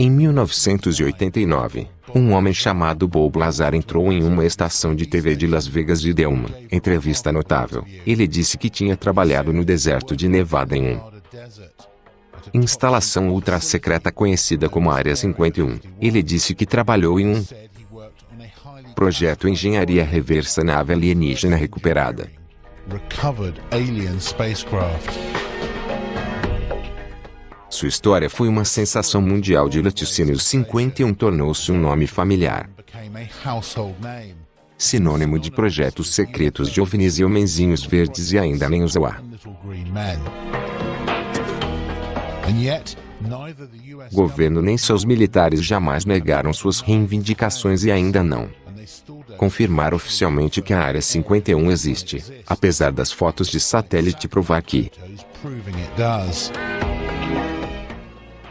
Em 1989, um homem chamado Bob Lazar entrou em uma estação de TV de Las Vegas e deu uma entrevista notável. Ele disse que tinha trabalhado no deserto de Nevada em um instalação ultra secreta conhecida como Área 51. Ele disse que trabalhou em um projeto Engenharia Reversa Nave Alienígena Recuperada. Sua história foi uma sensação mundial de laticínios 51 tornou-se um nome familiar. Sinônimo de projetos secretos de ovnis e homenzinhos verdes e ainda nem usou a. Governo nem seus militares jamais negaram suas reivindicações e ainda não confirmar oficialmente que a Área 51 existe, apesar das fotos de satélite provar que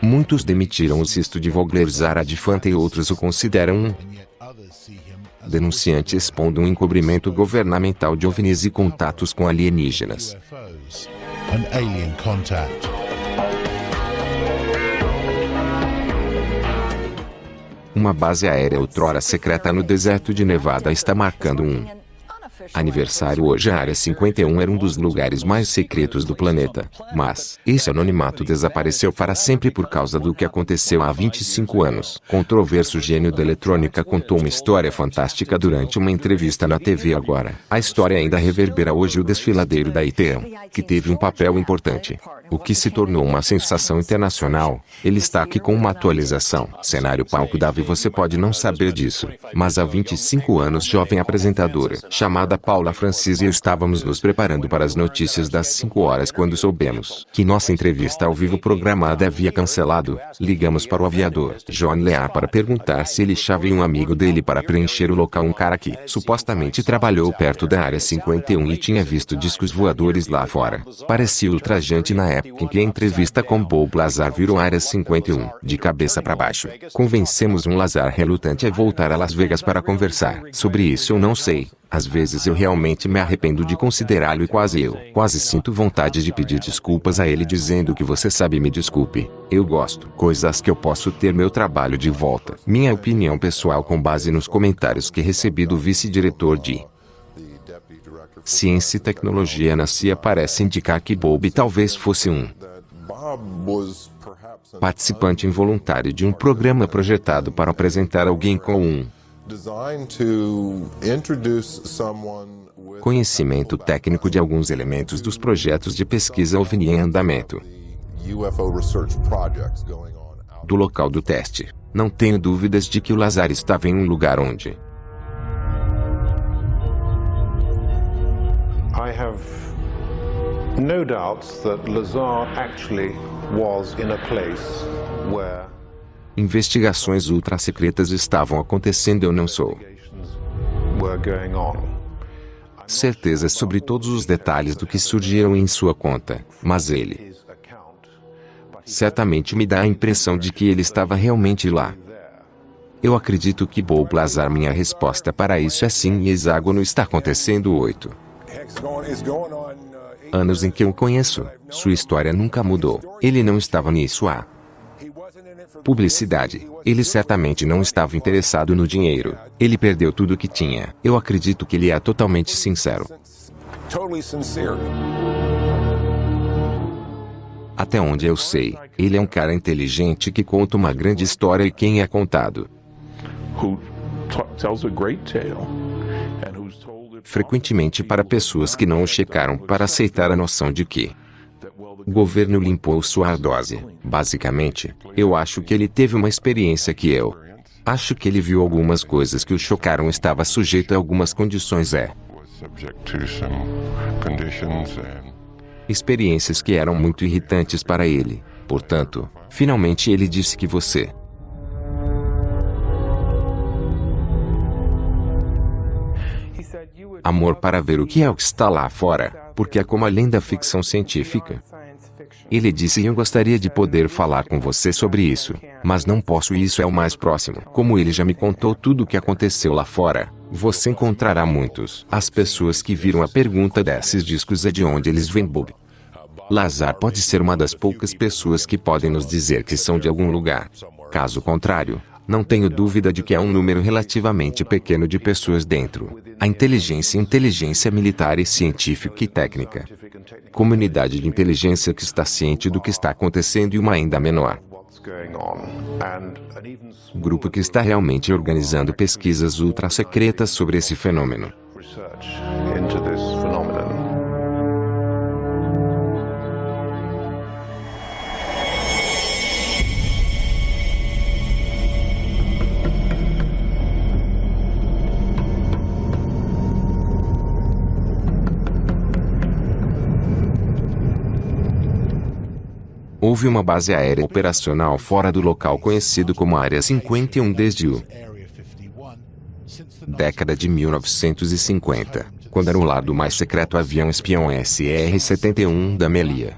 Muitos demitiram o cisto de Vogler Zaradifante e outros o consideram um denunciante expondo um encobrimento governamental de OVNIs e contatos com alienígenas. Uma base aérea outrora secreta no deserto de Nevada está marcando um aniversário hoje a Área 51 era um dos lugares mais secretos do planeta. Mas, esse anonimato desapareceu para sempre por causa do que aconteceu há 25 anos. Controverso gênio da eletrônica contou uma história fantástica durante uma entrevista na TV agora. A história ainda reverbera hoje o desfiladeiro da ITM, que teve um papel importante o que se tornou uma sensação internacional. Ele está aqui com uma atualização. Cenário palco Davi você pode não saber disso, mas há 25 anos jovem apresentadora, chamada Paula Francis e eu estávamos nos preparando para as notícias das 5 horas quando soubemos que nossa entrevista ao vivo programada havia cancelado. Ligamos para o aviador, John Lear para perguntar se ele chave um amigo dele para preencher o local um cara que supostamente trabalhou perto da área 51 e tinha visto discos voadores lá fora. Parecia ultrajante na época época em que a entrevista com Bob Lazar virou Área 51, de cabeça para baixo. Convencemos um Lazar relutante a voltar a Las Vegas para conversar. Sobre isso eu não sei. Às vezes eu realmente me arrependo de considerá-lo e quase eu, quase sinto vontade de pedir desculpas a ele dizendo que você sabe me desculpe. Eu gosto. Coisas que eu posso ter meu trabalho de volta. Minha opinião pessoal com base nos comentários que recebi do vice-diretor de Ciência e tecnologia na CIA parece indicar que Bob talvez fosse um participante involuntário de um programa projetado para apresentar alguém com um conhecimento técnico de alguns elementos dos projetos de pesquisa OVNI em andamento do local do teste. Não tenho dúvidas de que o Lazar estava em um lugar onde I have no doubts that Lazar actually was in a place where Investigações ultra-secretas estavam acontecendo eu não sou. Certeza sobre todos os detalhes do que surgiram em sua conta, mas ele certamente me dá a impressão de que ele estava realmente lá. Eu acredito que Bob Lazar minha resposta para isso é sim e hexágono está acontecendo oito anos em que eu conheço, sua história nunca mudou. Ele não estava nisso a publicidade. Ele certamente não estava interessado no dinheiro. Ele perdeu tudo o que tinha. Eu acredito que ele é totalmente sincero. Até onde eu sei, ele é um cara inteligente que conta uma grande história e quem é contado frequentemente para pessoas que não o checaram para aceitar a noção de que o governo limpou sua dose. Basicamente, eu acho que ele teve uma experiência que eu acho que ele viu algumas coisas que o chocaram estava sujeito a algumas condições é experiências que eram muito irritantes para ele. Portanto, finalmente ele disse que você amor para ver o que é o que está lá fora, porque é como além da ficção científica. Ele disse eu gostaria de poder falar com você sobre isso, mas não posso e isso é o mais próximo. Como ele já me contou tudo o que aconteceu lá fora, você encontrará muitos. As pessoas que viram a pergunta desses discos é de onde eles vêm Bob. Lazar pode ser uma das poucas pessoas que podem nos dizer que são de algum lugar. Caso contrário, não tenho dúvida de que há um número relativamente pequeno de pessoas dentro. A inteligência inteligência militar e científica e técnica. Comunidade de inteligência que está ciente do que está acontecendo e uma ainda menor. Grupo que está realmente organizando pesquisas ultra secretas sobre esse fenômeno. Houve uma base aérea operacional fora do local conhecido como Área 51 desde o década de 1950, quando era o lado mais secreto avião espião SR-71 da Melia.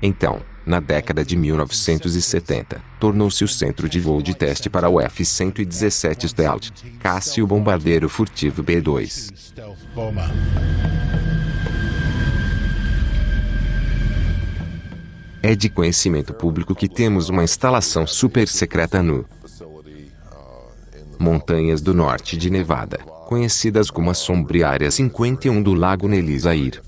Então, na década de 1970, tornou-se o centro de voo de teste para o F-117 Stealth, caça o bombardeiro furtivo B-2. É de conhecimento público que temos uma instalação super secreta no Montanhas do Norte de Nevada, conhecidas como a sombria Área 51 do Lago Nelisair.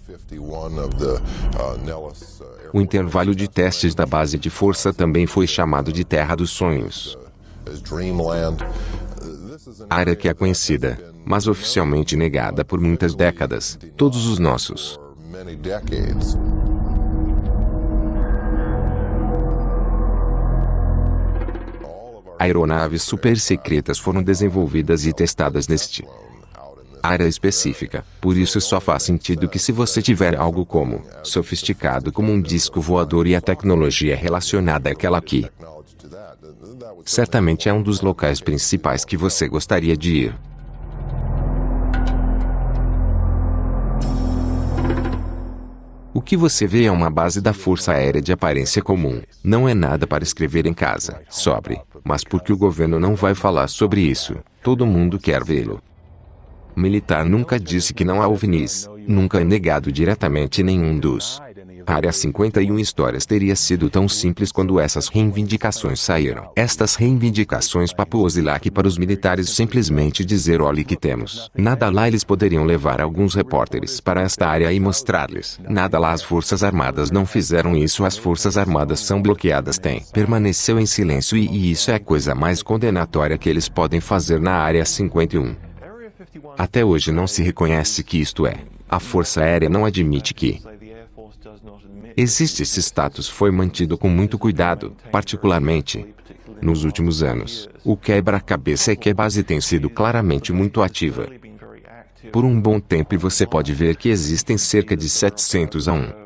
O intervalo de testes da base de força também foi chamado de Terra dos Sonhos. Área que é conhecida, mas oficialmente negada por muitas décadas, todos os nossos. Aeronaves super secretas foram desenvolvidas e testadas neste área específica. Por isso só faz sentido que se você tiver algo como sofisticado como um disco voador e a tecnologia relacionada àquela aqui, certamente é um dos locais principais que você gostaria de ir. O que você vê é uma base da Força Aérea de aparência comum. Não é nada para escrever em casa, sobre, mas porque o governo não vai falar sobre isso, todo mundo quer vê-lo. Militar nunca disse que não há OVNIs, nunca é negado diretamente nenhum dos Área 51 histórias teria sido tão simples quando essas reivindicações saíram. Estas reivindicações papuosilac para os militares simplesmente dizer olhe que temos. Nada lá eles poderiam levar alguns repórteres para esta área e mostrar-lhes. Nada lá as forças armadas não fizeram isso as forças armadas são bloqueadas tem. Permaneceu em silêncio e, e isso é a coisa mais condenatória que eles podem fazer na área 51. Até hoje não se reconhece que isto é. A Força Aérea não admite que Existe esse status foi mantido com muito cuidado, particularmente nos últimos anos. O quebra-cabeça é que a base tem sido claramente muito ativa. Por um bom tempo e você pode ver que existem cerca de 700 a 1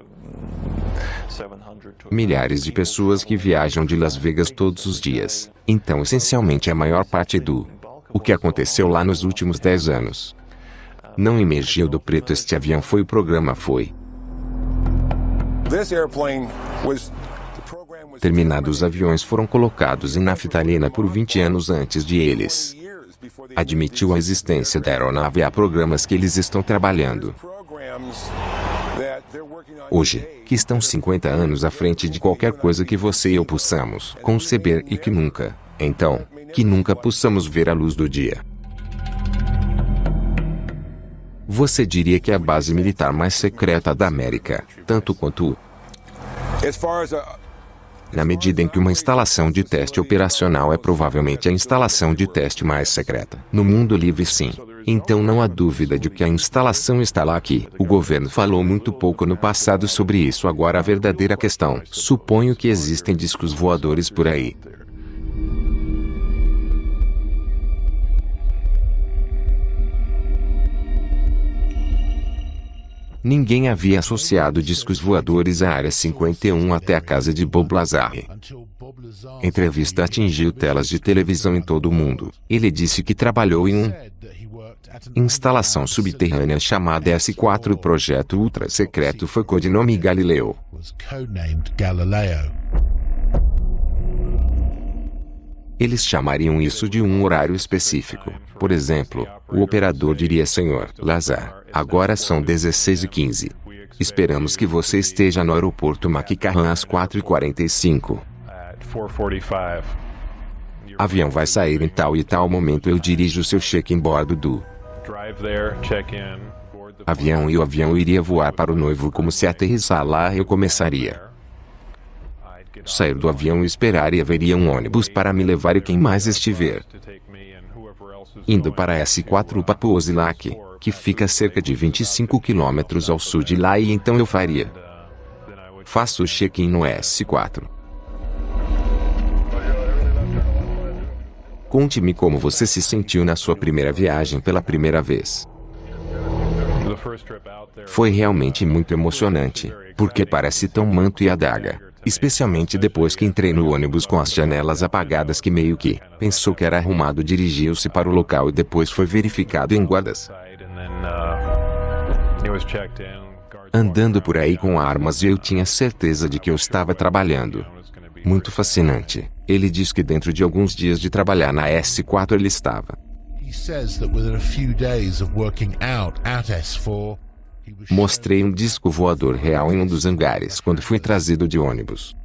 milhares de pessoas que viajam de Las Vegas todos os dias. Então, essencialmente, a maior parte do o que aconteceu lá nos últimos 10 anos não emergiu do preto. Este avião foi o programa foi Terminados os aviões foram colocados em naftalina por 20 anos antes de eles. Admitiu a existência da aeronave e há programas que eles estão trabalhando. Hoje, que estão 50 anos à frente de qualquer coisa que você e eu possamos conceber e que nunca, então, que nunca possamos ver a luz do dia. Você diria que é a base militar mais secreta da América, tanto quanto na medida em que uma instalação de teste operacional é provavelmente a instalação de teste mais secreta. No mundo livre sim. Então não há dúvida de que a instalação está lá aqui. O governo falou muito pouco no passado sobre isso agora a verdadeira questão. Suponho que existem discos voadores por aí. Ninguém havia associado discos voadores à Área 51 até a casa de Bob Lazar. Entrevista atingiu telas de televisão em todo o mundo. Ele disse que trabalhou em um instalação subterrânea chamada S4. O projeto ultra secreto foi codinome Galileu. Eles chamariam isso de um horário específico. Por exemplo, o operador diria Senhor Lazar, agora são 16 e 15. Esperamos que você esteja no aeroporto Maquicarran às 4h45. Avião vai sair em tal e tal momento eu dirijo seu check-in bordo do avião e o avião iria voar para o noivo como se aterrissar lá eu começaria. Sair do avião e esperar e haveria um ônibus para me levar e quem mais estiver. Indo para S4 Papuosilak, que fica cerca de 25 quilômetros ao sul de lá e então eu faria. Faço o check-in no S4. Conte-me como você se sentiu na sua primeira viagem pela primeira vez. Foi realmente muito emocionante, porque parece tão manto e adaga. Especialmente depois que entrei no ônibus com as janelas apagadas que meio que pensou que era arrumado dirigiu-se para o local e depois foi verificado em guardas. Andando por aí com armas e eu tinha certeza de que eu estava trabalhando. Muito fascinante. Ele diz que dentro de alguns dias de trabalhar na S4 ele estava. Mostrei um disco voador real em um dos hangares quando fui trazido de ônibus.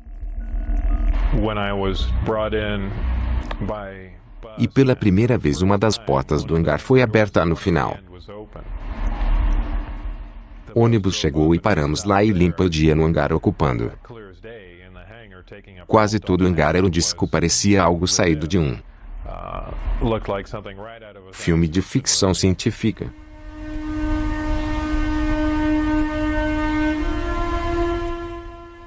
E pela primeira vez uma das portas do hangar foi aberta no final. O ônibus chegou e paramos lá e limpa o dia no hangar ocupando. Quase todo o hangar era um disco parecia algo saído de um filme de ficção científica.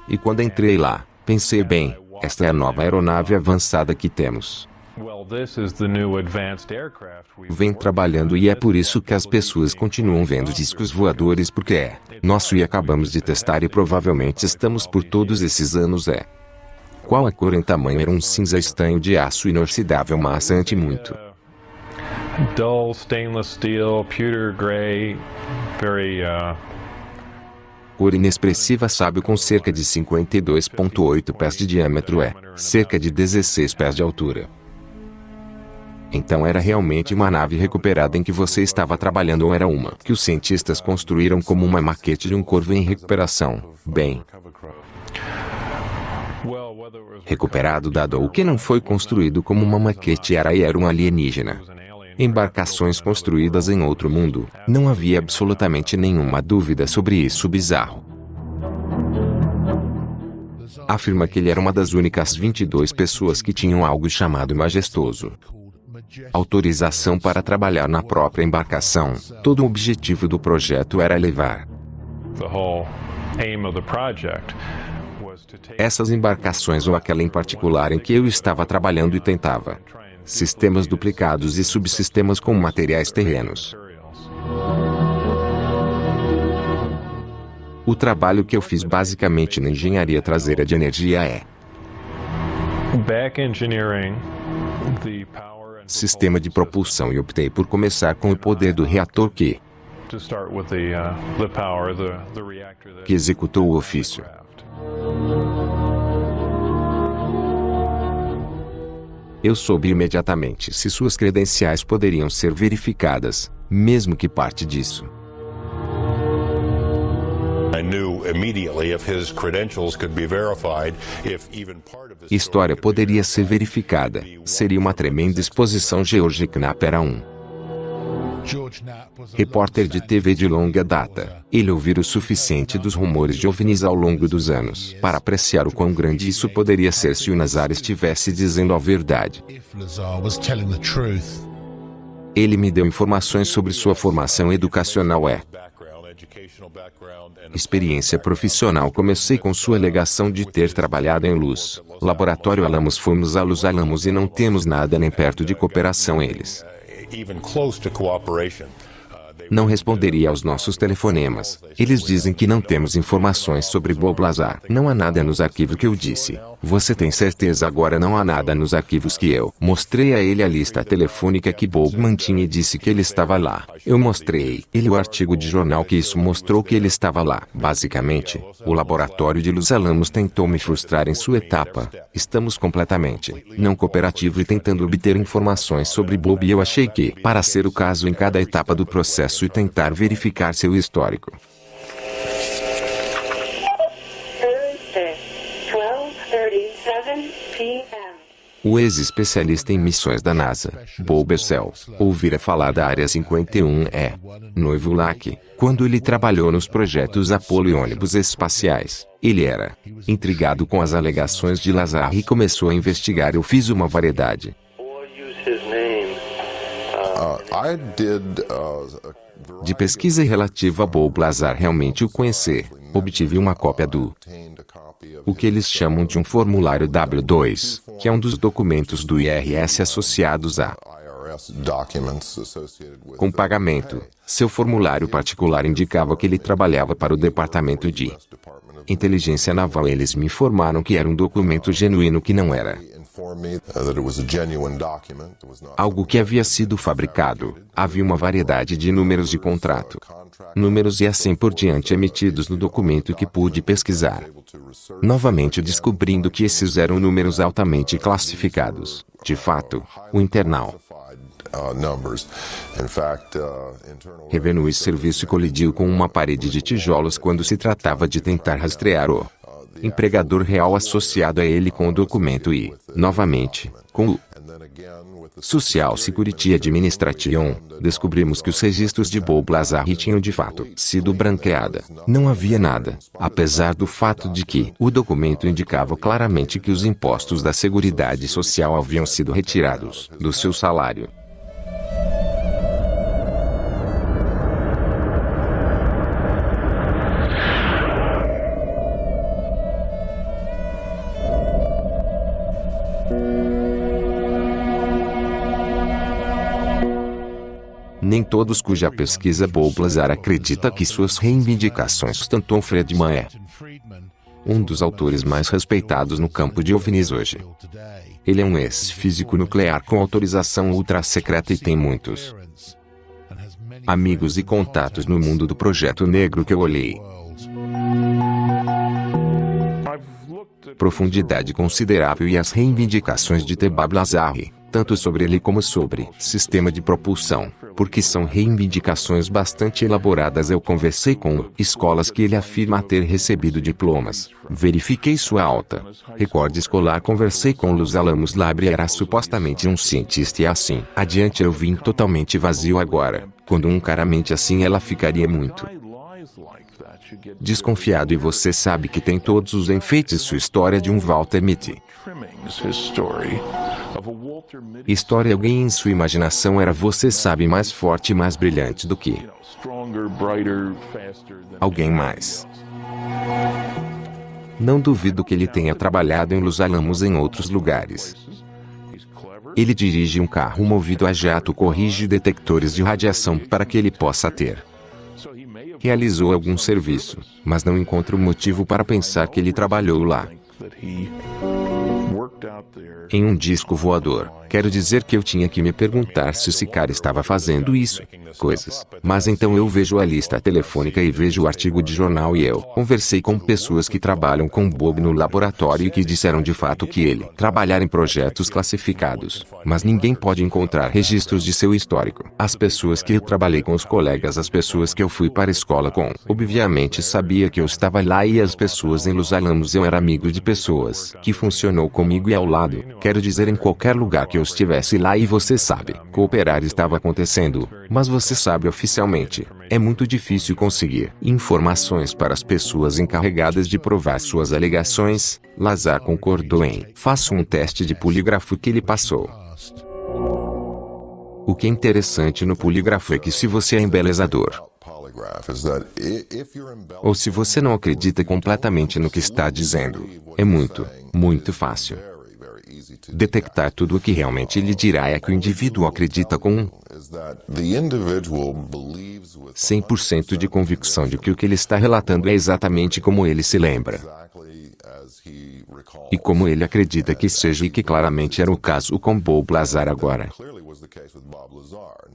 E quando entrei lá, pensei bem, esta é a nova aeronave avançada que temos. Vem trabalhando e é por isso que as pessoas continuam vendo discos voadores porque é nosso e acabamos de testar e provavelmente estamos por todos esses anos é. Qual a cor em tamanho era um cinza estanho de aço inoxidável maçante muito. Dull stainless steel, pewter gray, very uh... Cor inexpressiva sábio com cerca de 52.8 pés de diâmetro é cerca de 16 pés de altura. Então era realmente uma nave recuperada em que você estava trabalhando ou era uma que os cientistas construíram como uma maquete de um corvo em recuperação. Bem, recuperado dado o que não foi construído como uma maquete era e era um alienígena. Embarcações construídas em outro mundo, não havia absolutamente nenhuma dúvida sobre isso bizarro. Afirma que ele era uma das únicas 22 pessoas que tinham algo chamado majestoso autorização para trabalhar na própria embarcação. Todo o objetivo do projeto era levar essas embarcações ou aquela em particular em que eu estava trabalhando e tentava sistemas duplicados e subsistemas com materiais terrenos. O trabalho que eu fiz basicamente na engenharia traseira de energia é back engineering the sistema de propulsão e optei por começar com o poder do reator que que executou o ofício. Eu soube imediatamente se suas credenciais poderiam ser verificadas, mesmo que parte disso História poderia ser verificada. Seria uma tremenda exposição George Knapp era um repórter de TV de longa data. Ele ouvira o suficiente dos rumores de OVNIs ao longo dos anos para apreciar o quão grande isso poderia ser se o Nazar estivesse dizendo a verdade. Ele me deu informações sobre sua formação educacional é Experiência profissional Comecei com sua alegação de ter trabalhado em luz. Laboratório Alamos Fomos a Luz Alamos e não temos nada nem perto de cooperação eles não responderia aos nossos telefonemas. Eles dizem que não temos informações sobre Bob Lazar. Não há nada nos arquivos que eu disse. Você tem certeza agora não há nada nos arquivos que eu mostrei a ele a lista telefônica que Bob mantinha e disse que ele estava lá. Eu mostrei ele o artigo de jornal que isso mostrou que ele estava lá. Basicamente, o laboratório de Los Alamos tentou me frustrar em sua etapa. Estamos completamente não cooperativo e tentando obter informações sobre Bob e eu achei que, para ser o caso em cada etapa do processo e tentar verificar seu histórico. O ex-especialista em missões da NASA, Bob Bessel, ouvira falar da Área 51E. Noivo Lack, quando ele trabalhou nos projetos Apollo e ônibus espaciais, ele era intrigado com as alegações de Lazar e começou a investigar. Eu fiz uma variedade. De pesquisa relativa a Bob Lazar realmente o conhecer, obtive uma cópia do o que eles chamam de um formulário W2, que é um dos documentos do IRS associados a com pagamento. Seu formulário particular indicava que ele trabalhava para o Departamento de Inteligência Naval. Eles me informaram que era um documento genuíno que não era algo que havia sido fabricado. Havia uma variedade de números de contrato, números e assim por diante emitidos no documento que pude pesquisar. Novamente descobrindo que esses eram números altamente classificados. De fato, o internal Revenue Serviço colidiu com uma parede de tijolos quando se tratava de tentar rastrear o empregador real associado a ele com o documento e, novamente, com o Social Security Administration, descobrimos que os registros de Bob Lazar tinham de fato sido branqueada. Não havia nada, apesar do fato de que o documento indicava claramente que os impostos da Seguridade Social haviam sido retirados do seu salário. Nem todos cuja pesquisa Bob Lazar acredita que suas reivindicações sustentou Friedman é um dos autores mais respeitados no campo de OVNIs hoje. Ele é um ex-físico nuclear com autorização ultra-secreta e tem muitos amigos e contatos no mundo do projeto negro que eu olhei. Profundidade considerável e as reivindicações de Tebab Lazari tanto sobre ele como sobre sistema de propulsão, porque são reivindicações bastante elaboradas. Eu conversei com escolas que ele afirma ter recebido diplomas. Verifiquei sua alta recorde escolar. Conversei com Los Alamos Labre era supostamente um cientista e assim. Adiante eu vim totalmente vazio agora. Quando um cara mente assim ela ficaria muito desconfiado e você sabe que tem todos os enfeites sua história de um Walter Mitty. História alguém em sua imaginação era você sabe mais forte e mais brilhante do que alguém mais. Não duvido que ele tenha trabalhado em Los Alamos em outros lugares. Ele dirige um carro movido a jato corrige detectores de radiação para que ele possa ter realizou algum serviço, mas não encontro motivo para pensar que ele trabalhou lá. Em um disco voador, quero dizer que eu tinha que me perguntar se esse cara estava fazendo isso. Coisas. Mas então eu vejo a lista telefônica e vejo o artigo de jornal e eu conversei com pessoas que trabalham com Bob no laboratório e que disseram de fato que ele trabalhar em projetos classificados. Mas ninguém pode encontrar registros de seu histórico. As pessoas que eu trabalhei com os colegas, as pessoas que eu fui para a escola com, obviamente sabia que eu estava lá e as pessoas em Los Alamos eu era amigo de pessoas que funcionou comigo e ao lado. Quero dizer em qualquer lugar que eu estivesse lá e você sabe, cooperar estava acontecendo, mas você sabe oficialmente, é muito difícil conseguir informações para as pessoas encarregadas de provar suas alegações. Lazar concordou em faça um teste de polígrafo que ele passou. O que é interessante no polígrafo é que se você é embelezador, ou se você não acredita completamente no que está dizendo, é muito, muito fácil detectar tudo o que realmente ele dirá é que o indivíduo acredita com 100% de convicção de que o que ele está relatando é exatamente como ele se lembra. E como ele acredita que seja e que claramente era o caso com Bob Lazar agora.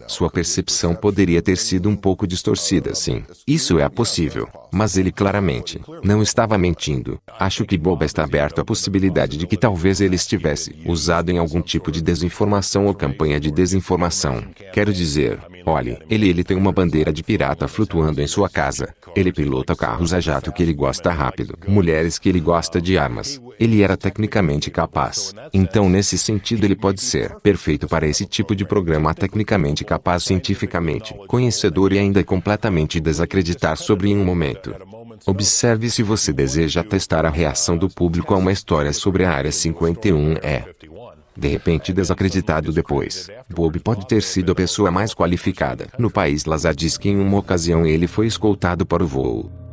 Sua percepção poderia ter sido um pouco distorcida, sim. Isso é possível. Mas ele claramente não estava mentindo. Acho que Bob está aberto à possibilidade de que talvez ele estivesse usado em algum tipo de desinformação ou campanha de desinformação. Quero dizer, olhe, ele ele tem uma bandeira de pirata flutuando em sua casa. Ele pilota carros a jato que ele gosta rápido, mulheres que ele gosta de armas. Ele era tecnicamente capaz. Então nesse sentido ele pode ser perfeito para esse tipo de programa tecnicamente capaz cientificamente, conhecedor e ainda completamente desacreditar sobre em um momento. Observe se você deseja testar a reação do público a uma história sobre a Área 51 é de repente desacreditado depois. Bob pode ter sido a pessoa mais qualificada. No país Lazar diz que em uma ocasião ele foi escoltado para o voo.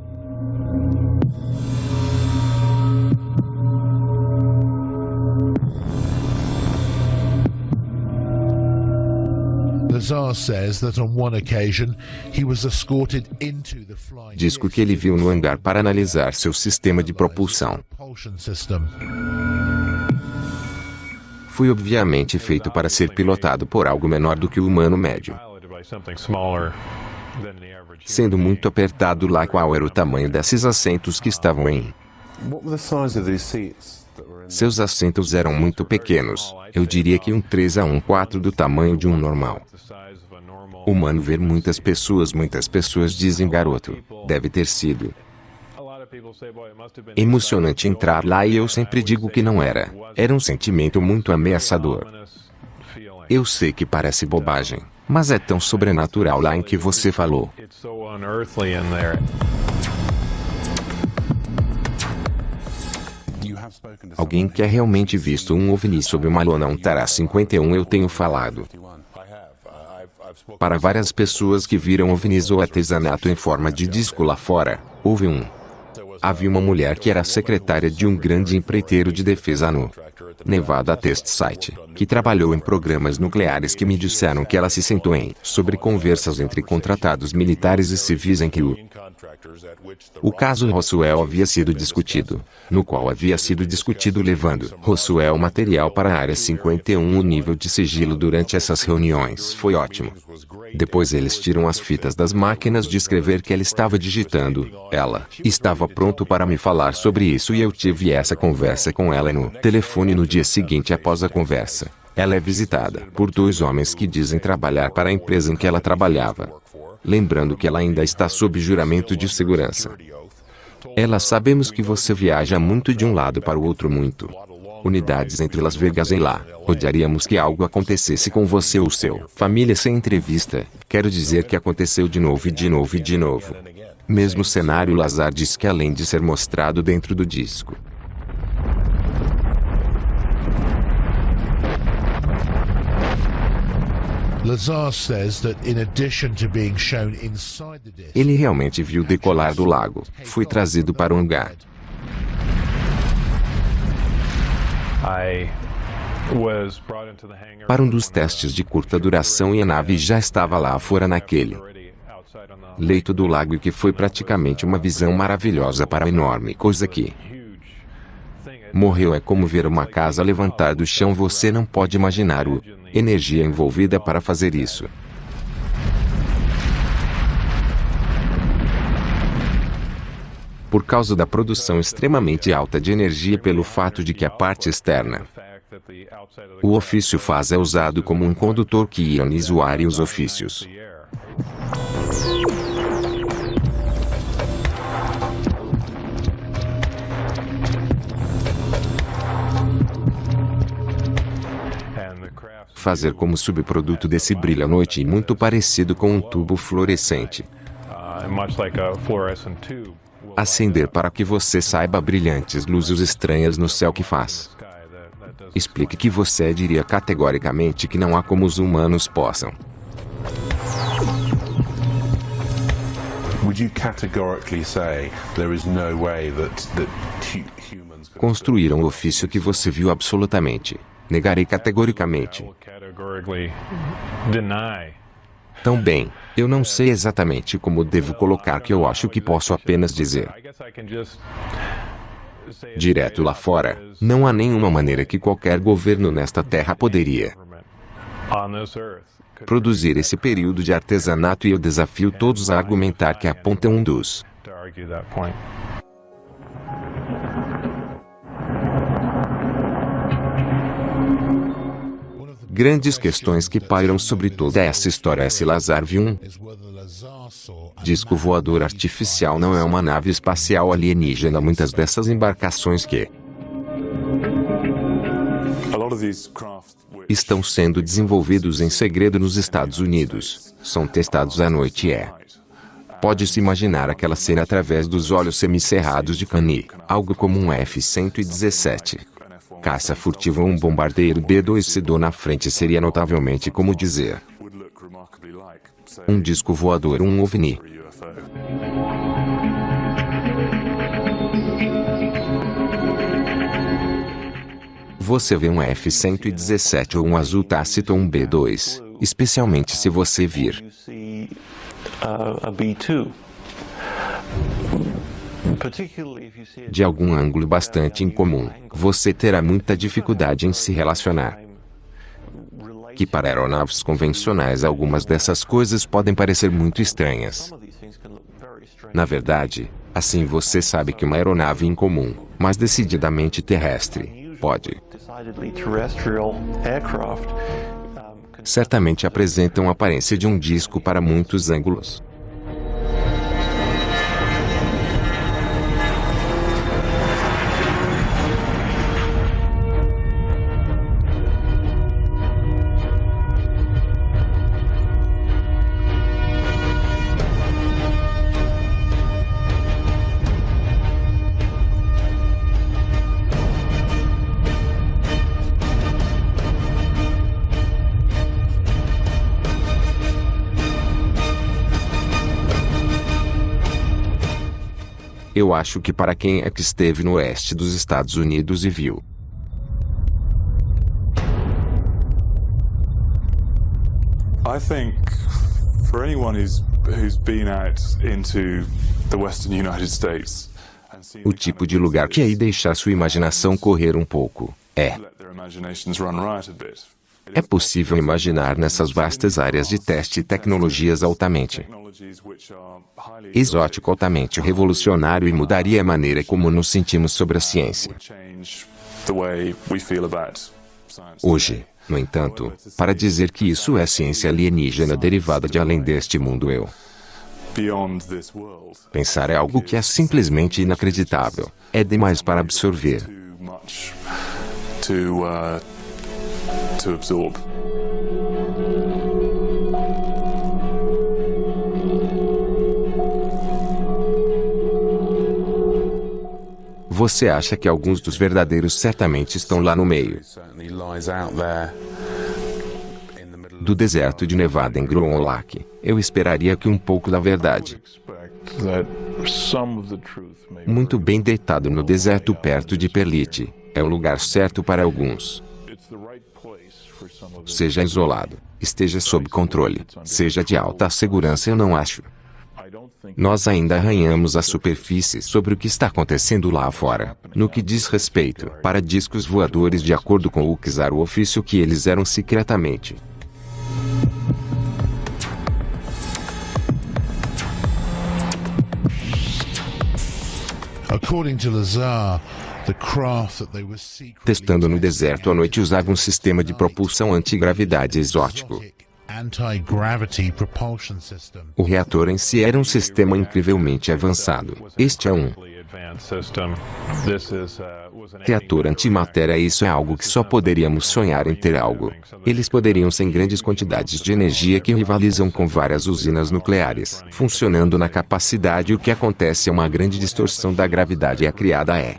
Disco que ele viu no hangar para analisar seu sistema de propulsão. Foi obviamente feito para ser pilotado por algo menor do que o humano médio. Sendo muito apertado lá qual era o tamanho desses assentos que estavam em. Seus assentos eram muito pequenos. Eu diria que um 3 a um 4 do tamanho de um normal. Humano ver muitas pessoas, muitas pessoas dizem garoto. Deve ter sido. Emocionante entrar lá e eu sempre digo que não era. Era um sentimento muito ameaçador. Eu sei que parece bobagem, mas é tão sobrenatural lá em que você falou. Alguém que é realmente visto um OVNI sob uma lona um Tara 51 eu tenho falado. Para várias pessoas que viram OVNIs ou artesanato em forma de disco lá fora, houve um. Havia uma mulher que era secretária de um grande empreiteiro de defesa no Nevada Test Site, que trabalhou em programas nucleares que me disseram que ela se sentou em sobre conversas entre contratados militares e civis em que o o caso Roswell havia sido discutido, no qual havia sido discutido levando Roswell material para a área 51. O nível de sigilo durante essas reuniões foi ótimo. Depois eles tiram as fitas das máquinas de escrever que ela estava digitando. Ela estava pronto para me falar sobre isso e eu tive essa conversa com ela no telefone no dia seguinte após a conversa. Ela é visitada por dois homens que dizem trabalhar para a empresa em que ela trabalhava lembrando que ela ainda está sob juramento de segurança. Ela sabemos que você viaja muito de um lado para o outro muito. Unidades entre Las Vegas e lá. Odiaríamos que algo acontecesse com você ou seu família sem entrevista. Quero dizer que aconteceu de novo e de novo e de novo. Mesmo cenário Lazar diz que além de ser mostrado dentro do disco, Ele realmente viu decolar do lago. Foi trazido para um lugar. Para um dos testes de curta duração e a nave já estava lá fora naquele leito do lago e que foi praticamente uma visão maravilhosa para a enorme coisa que morreu é como ver uma casa levantar do chão você não pode imaginar o energia envolvida para fazer isso. Por causa da produção extremamente alta de energia pelo fato de que a parte externa o ofício faz é usado como um condutor que ioniza o ar e os ofícios. Fazer como subproduto desse brilho à noite e muito parecido com um tubo fluorescente. Acender para que você saiba brilhantes luzes estranhas no céu que faz. Explique que você diria categoricamente que não há como os humanos possam. Construíram o ofício que você viu absolutamente. Negarei categoricamente. Tão bem, eu não sei exatamente como devo colocar que eu acho que posso apenas dizer. Direto lá fora, não há nenhuma maneira que qualquer governo nesta terra poderia produzir esse período de artesanato e eu desafio todos a argumentar que apontam um dos Grandes questões que pairam sobre toda essa história. É se Lazar viu um disco voador artificial. Não é uma nave espacial alienígena. Muitas dessas embarcações que estão sendo desenvolvidos em segredo nos Estados Unidos são testados à noite é. Pode-se imaginar aquela cena através dos olhos semicerrados de Kani, algo como um F-117 caça furtiva um bombardeiro B-2 na frente seria notavelmente como dizer. Um disco voador um OVNI. Você vê um F-117 ou um azul tácito ou um B-2, especialmente se você vir de algum ângulo bastante incomum, você terá muita dificuldade em se relacionar. Que para aeronaves convencionais algumas dessas coisas podem parecer muito estranhas. Na verdade, assim você sabe que uma aeronave incomum, mas decididamente terrestre, pode certamente apresenta uma aparência de um disco para muitos ângulos. Eu acho que para quem é que esteve no oeste dos Estados Unidos e viu. I think for anyone who's who's been out into the western United States o tipo de lugar que aí deixar sua imaginação correr um pouco. É é possível imaginar nessas vastas áreas de teste tecnologias altamente exótico, altamente revolucionário e mudaria a maneira como nos sentimos sobre a ciência. Hoje, no entanto, para dizer que isso é ciência alienígena derivada de além deste mundo eu Pensar é algo que é simplesmente inacreditável. É demais para absorver. To absorb. Você acha que alguns dos verdadeiros certamente estão lá no meio do deserto de Nevada em Grown Lake? Eu esperaria que um pouco da verdade muito bem deitado no deserto perto de Perlite. É o lugar certo para alguns. Seja isolado, esteja sob controle, seja de alta segurança, eu não acho. Nós ainda arranhamos a superfície sobre o que está acontecendo lá fora, no que diz respeito para discos voadores de acordo com o Kizar o ofício que eles eram secretamente. According to Lazar, Testando no deserto à noite usava um sistema de propulsão antigravidade exótico. O reator em si era um sistema incrivelmente avançado. Este é um reator antimatéria. Isso é algo que só poderíamos sonhar em ter algo. Eles poderiam ser grandes quantidades de energia que rivalizam com várias usinas nucleares. Funcionando na capacidade, o que acontece é uma grande distorção da gravidade e a criada é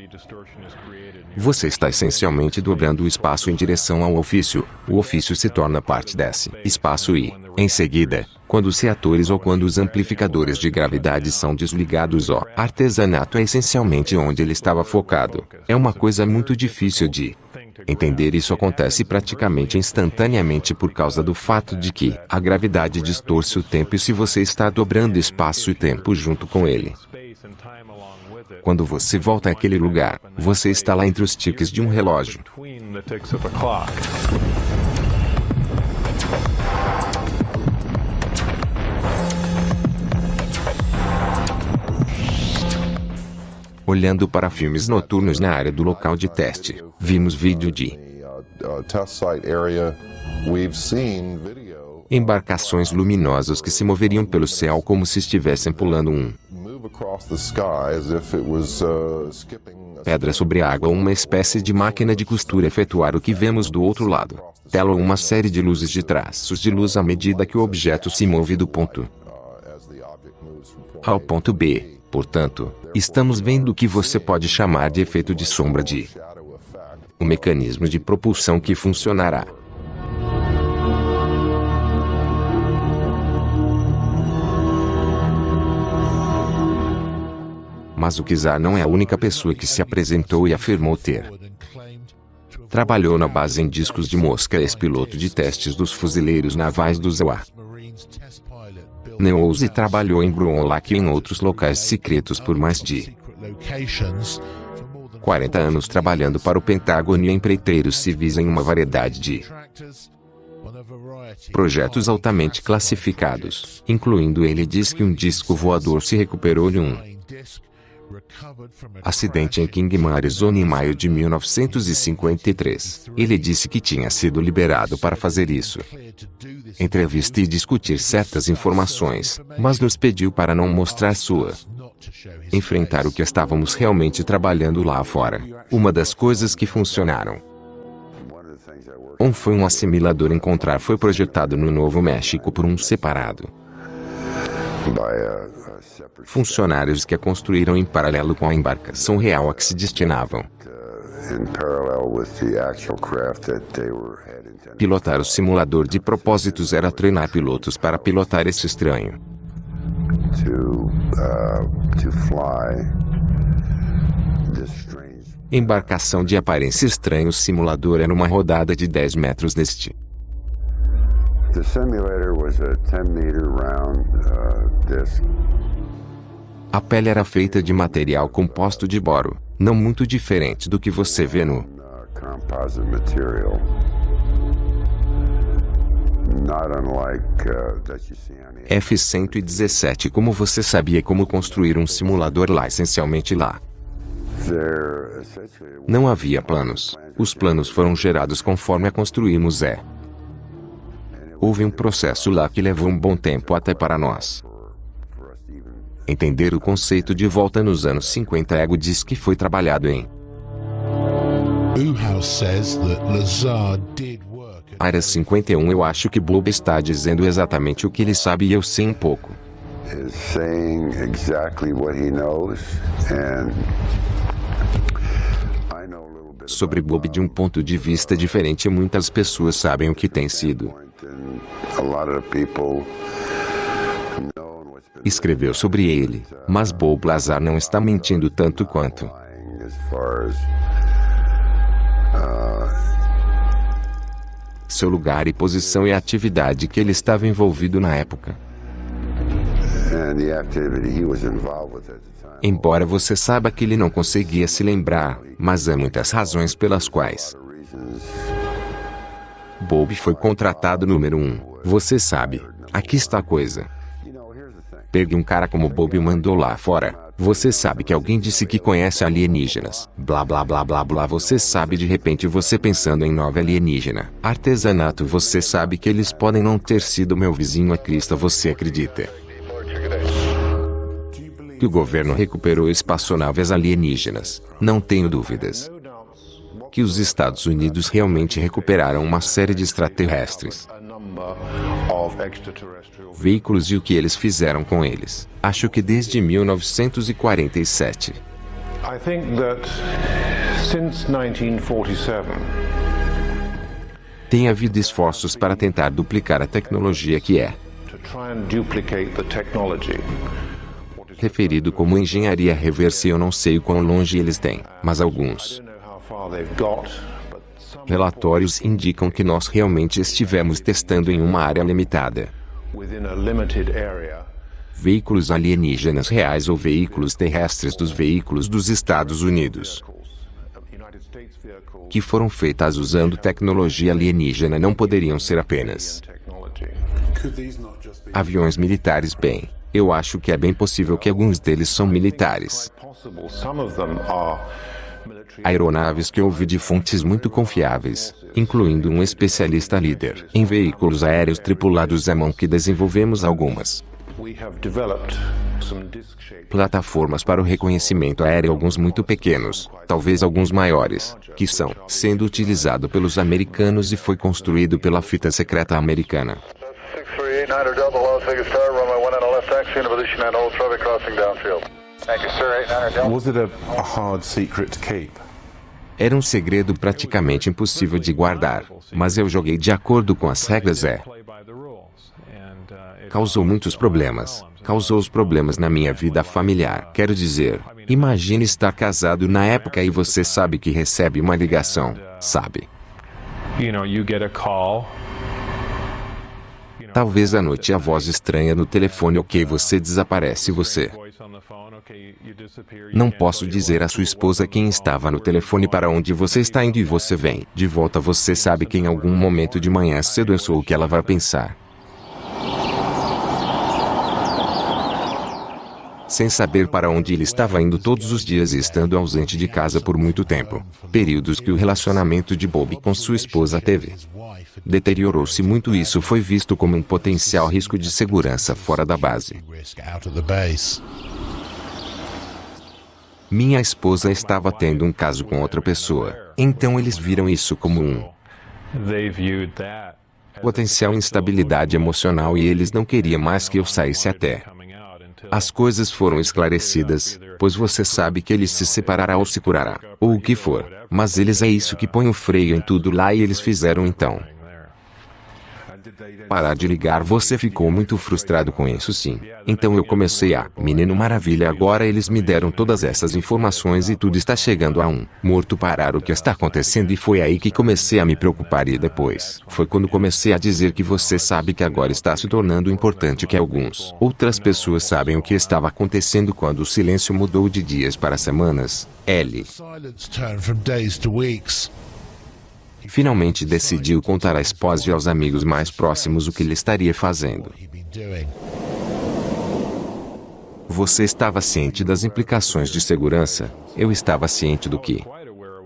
você está essencialmente dobrando o espaço em direção ao ofício. O ofício se torna parte desse espaço e, em seguida, quando os reatores ou quando os amplificadores de gravidade são desligados, o artesanato é essencialmente onde ele estava focado. É uma coisa muito difícil de entender. Isso acontece praticamente instantaneamente por causa do fato de que a gravidade distorce o tempo e se você está dobrando espaço e tempo junto com ele. Quando você volta àquele lugar, você está lá entre os tiques de um relógio. Olhando para filmes noturnos na área do local de teste, vimos vídeo de embarcações luminosas que se moveriam pelo céu como se estivessem pulando um pedra sobre água uma espécie de máquina de costura efetuar o que vemos do outro lado. Tela uma série de luzes de traços de luz à medida que o objeto se move do ponto A ao ponto B. Portanto, estamos vendo o que você pode chamar de efeito de sombra de um mecanismo de propulsão que funcionará Mas o Kizar não é a única pessoa que se apresentou e afirmou ter. Trabalhou na base em discos de mosca ex-piloto de testes dos fuzileiros navais do ZEWA. Neouse trabalhou em Bruonlach e em outros locais secretos por mais de 40 anos trabalhando para o Pentágono e empreiteiros civis em uma variedade de projetos altamente classificados, incluindo ele diz que um disco voador se recuperou de um Acidente em Kingman, Arizona em maio de 1953. Ele disse que tinha sido liberado para fazer isso. Entrevista e discutir certas informações, mas nos pediu para não mostrar sua. Enfrentar o que estávamos realmente trabalhando lá fora. Uma das coisas que funcionaram. Um foi um assimilador encontrar foi projetado no Novo México por um separado funcionários que a construíram em paralelo com a embarcação real a que se destinavam. Pilotar o simulador de propósitos era treinar pilotos para pilotar esse estranho. Embarcação de aparência estranha. O simulador era uma rodada de 10 metros neste. A 10 meter round uh, disc a pele era feita de material composto de boro, não muito diferente do que você vê no F-117 Como você sabia como construir um simulador lá essencialmente lá? Não havia planos. Os planos foram gerados conforme a construímos é. Houve um processo lá que levou um bom tempo até para nós. Entender o conceito de volta nos anos 50 Ego diz que foi trabalhado em Área 51 Eu acho que Bob está dizendo exatamente o que ele sabe e eu sei um pouco. Sobre Bob de um ponto de vista diferente muitas pessoas sabem o que tem sido escreveu sobre ele, mas Bob Lazar não está mentindo tanto quanto. Seu lugar e posição e a atividade que ele estava envolvido na época. Embora você saiba que ele não conseguia se lembrar, mas há muitas razões pelas quais. Bob foi contratado número um. Você sabe, aqui está a coisa. Pegue um cara como Bob e mandou lá fora. Você sabe que alguém disse que conhece alienígenas. Blá blá blá blá blá. Você sabe de repente você pensando em nova alienígena. Artesanato. Você sabe que eles podem não ter sido meu vizinho a Crista. Você acredita? Que o governo recuperou espaçonaves alienígenas. Não tenho dúvidas. Que os Estados Unidos realmente recuperaram uma série de extraterrestres veículos e o que eles fizeram com eles. Acho que desde 1947. I think that since 1947 tem havido esforços para tentar duplicar a tecnologia que é referido como engenharia reversa. Eu não sei o quão longe eles têm, mas alguns relatórios indicam que nós realmente estivemos testando em uma área limitada. Veículos alienígenas reais ou veículos terrestres dos veículos dos Estados Unidos que foram feitas usando tecnologia alienígena não poderiam ser apenas aviões militares. Bem Eu acho que é bem possível que alguns deles são militares. Aeronaves que ouvi de fontes muito confiáveis, incluindo um especialista líder. Em veículos aéreos tripulados à mão que desenvolvemos algumas. Plataformas para o reconhecimento aéreo alguns muito pequenos, talvez alguns maiores, que são sendo utilizado pelos americanos e foi construído pela fita secreta americana. Was it a, a hard secret to keep? Era um segredo praticamente impossível de guardar, mas eu joguei de acordo com as regras é. Causou muitos problemas. Causou os problemas na minha vida familiar. Quero dizer, imagine estar casado na época e você sabe que recebe uma ligação, sabe? Talvez à noite a voz estranha no telefone ok você desaparece você. Não posso dizer à sua esposa quem estava no telefone para onde você está indo e você vem. De volta você sabe que em algum momento de manhã cedo eu sou o que ela vai pensar. Sem saber para onde ele estava indo todos os dias e estando ausente de casa por muito tempo. Períodos que o relacionamento de Bob com sua esposa teve. Deteriorou-se muito e isso foi visto como um potencial risco de segurança fora da base. Minha esposa estava tendo um caso com outra pessoa, então eles viram isso como um potencial instabilidade emocional e eles não queriam mais que eu saísse até as coisas foram esclarecidas, pois você sabe que ele se separará ou se curará, ou o que for. Mas eles é isso que põe o freio em tudo lá e eles fizeram então. Parar de ligar você ficou muito frustrado com isso sim. Então eu comecei a, menino maravilha agora eles me deram todas essas informações e tudo está chegando a um, morto parar o que está acontecendo e foi aí que comecei a me preocupar e depois, foi quando comecei a dizer que você sabe que agora está se tornando importante que alguns, outras pessoas sabem o que estava acontecendo quando o silêncio mudou de dias para semanas, L. Finalmente decidiu contar à esposa e aos amigos mais próximos o que ele estaria fazendo. Você estava ciente das implicações de segurança? Eu estava ciente do que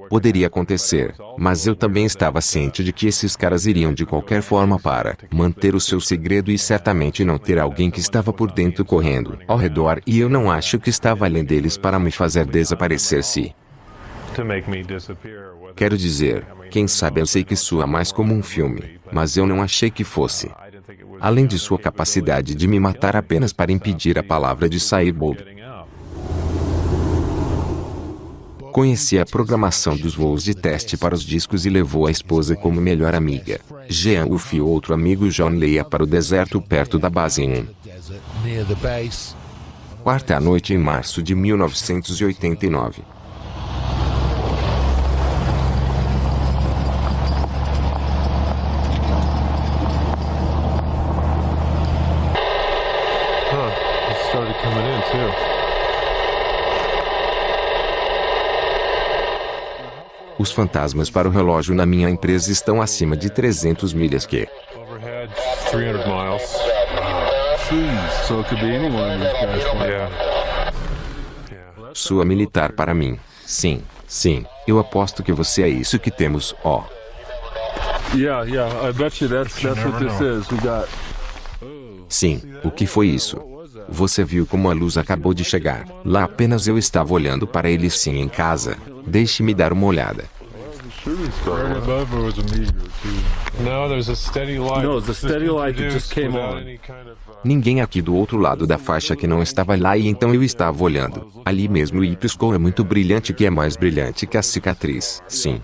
poderia acontecer, mas eu também estava ciente de que esses caras iriam de qualquer forma para manter o seu segredo e certamente não ter alguém que estava por dentro correndo ao redor e eu não acho que estava além deles para me fazer desaparecer se Quero dizer, quem sabe eu sei que soa mais como um filme, mas eu não achei que fosse. Além de sua capacidade de me matar apenas para impedir a palavra de sair Bob. Conheci a programação dos voos de teste para os discos e levou a esposa como melhor amiga. Jean Uff e outro amigo John Leia para o deserto perto da base 1. Quarta noite em março de 1989. Os fantasmas para o relógio na minha empresa estão acima de 300 milhas que. Sua militar para mim. Sim, sim. Eu aposto que você é isso que temos, ó. Oh. Sim, o que foi isso? Você viu como a luz acabou de chegar. Lá apenas eu estava olhando para ele sim em casa. Deixe-me dar uma olhada. Ninguém aqui do outro lado da faixa que não estava lá e então eu estava olhando. Ali mesmo e piscou é muito brilhante que é mais brilhante que a cicatriz. Sim.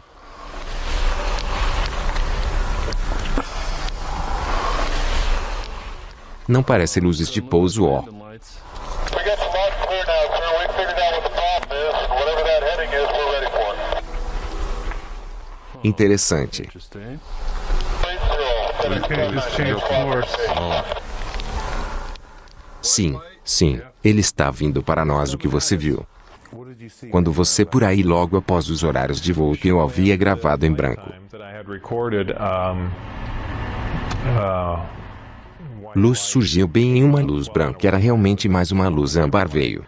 Não parece luzes de pouso ó. Interessante. Sim, sim, ele está vindo para nós o que você viu. Quando você por aí logo após os horários de voo que eu havia gravado em branco. Luz surgiu bem em uma luz branca. Era realmente mais uma luz âmbar veio.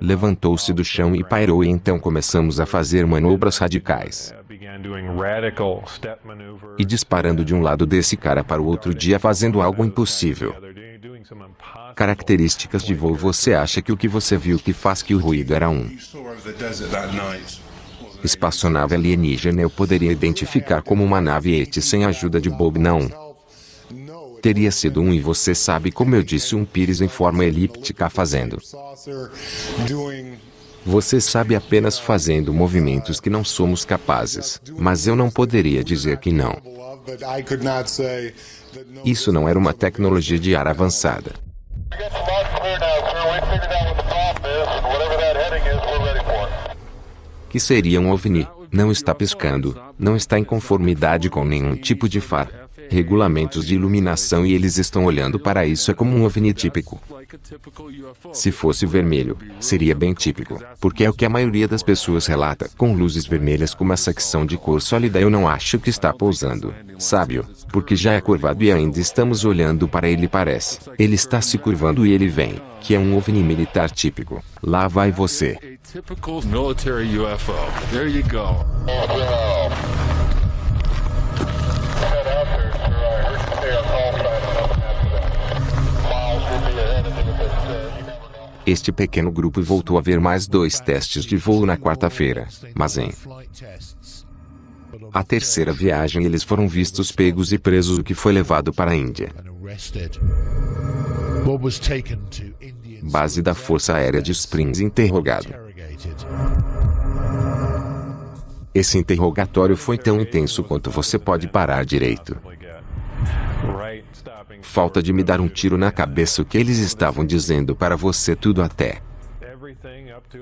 Levantou-se do chão e pairou e então começamos a fazer manobras radicais. E disparando de um lado desse cara para o outro dia fazendo algo impossível. Características de voo Você acha que o que você viu que faz que o ruído era um espaçonave alienígena eu poderia identificar como uma nave ET sem ajuda de Bob não. Teria sido um e você sabe como eu disse um pires em forma elíptica fazendo. Você sabe apenas fazendo movimentos que não somos capazes, mas eu não poderia dizer que não. Isso não era uma tecnologia de ar avançada. Que seria um OVNI, não está piscando, não está em conformidade com nenhum tipo de far, regulamentos de iluminação e eles estão olhando para isso é como um OVNI típico. Se fosse vermelho, seria bem típico, porque é o que a maioria das pessoas relata, com luzes vermelhas com uma secção de cor sólida eu não acho que está pousando, sábio, porque já é curvado e ainda estamos olhando para ele parece. Ele está se curvando e ele vem, que é um OVNI militar típico. Lá vai você. Este pequeno grupo voltou a ver mais dois testes de voo na quarta-feira, mas em a terceira viagem eles foram vistos pegos e presos o que foi levado para a Índia. Base da Força Aérea de Springs interrogado. Esse interrogatório foi tão intenso quanto você pode parar direito. Falta de me dar um tiro na cabeça o que eles estavam dizendo para você tudo até.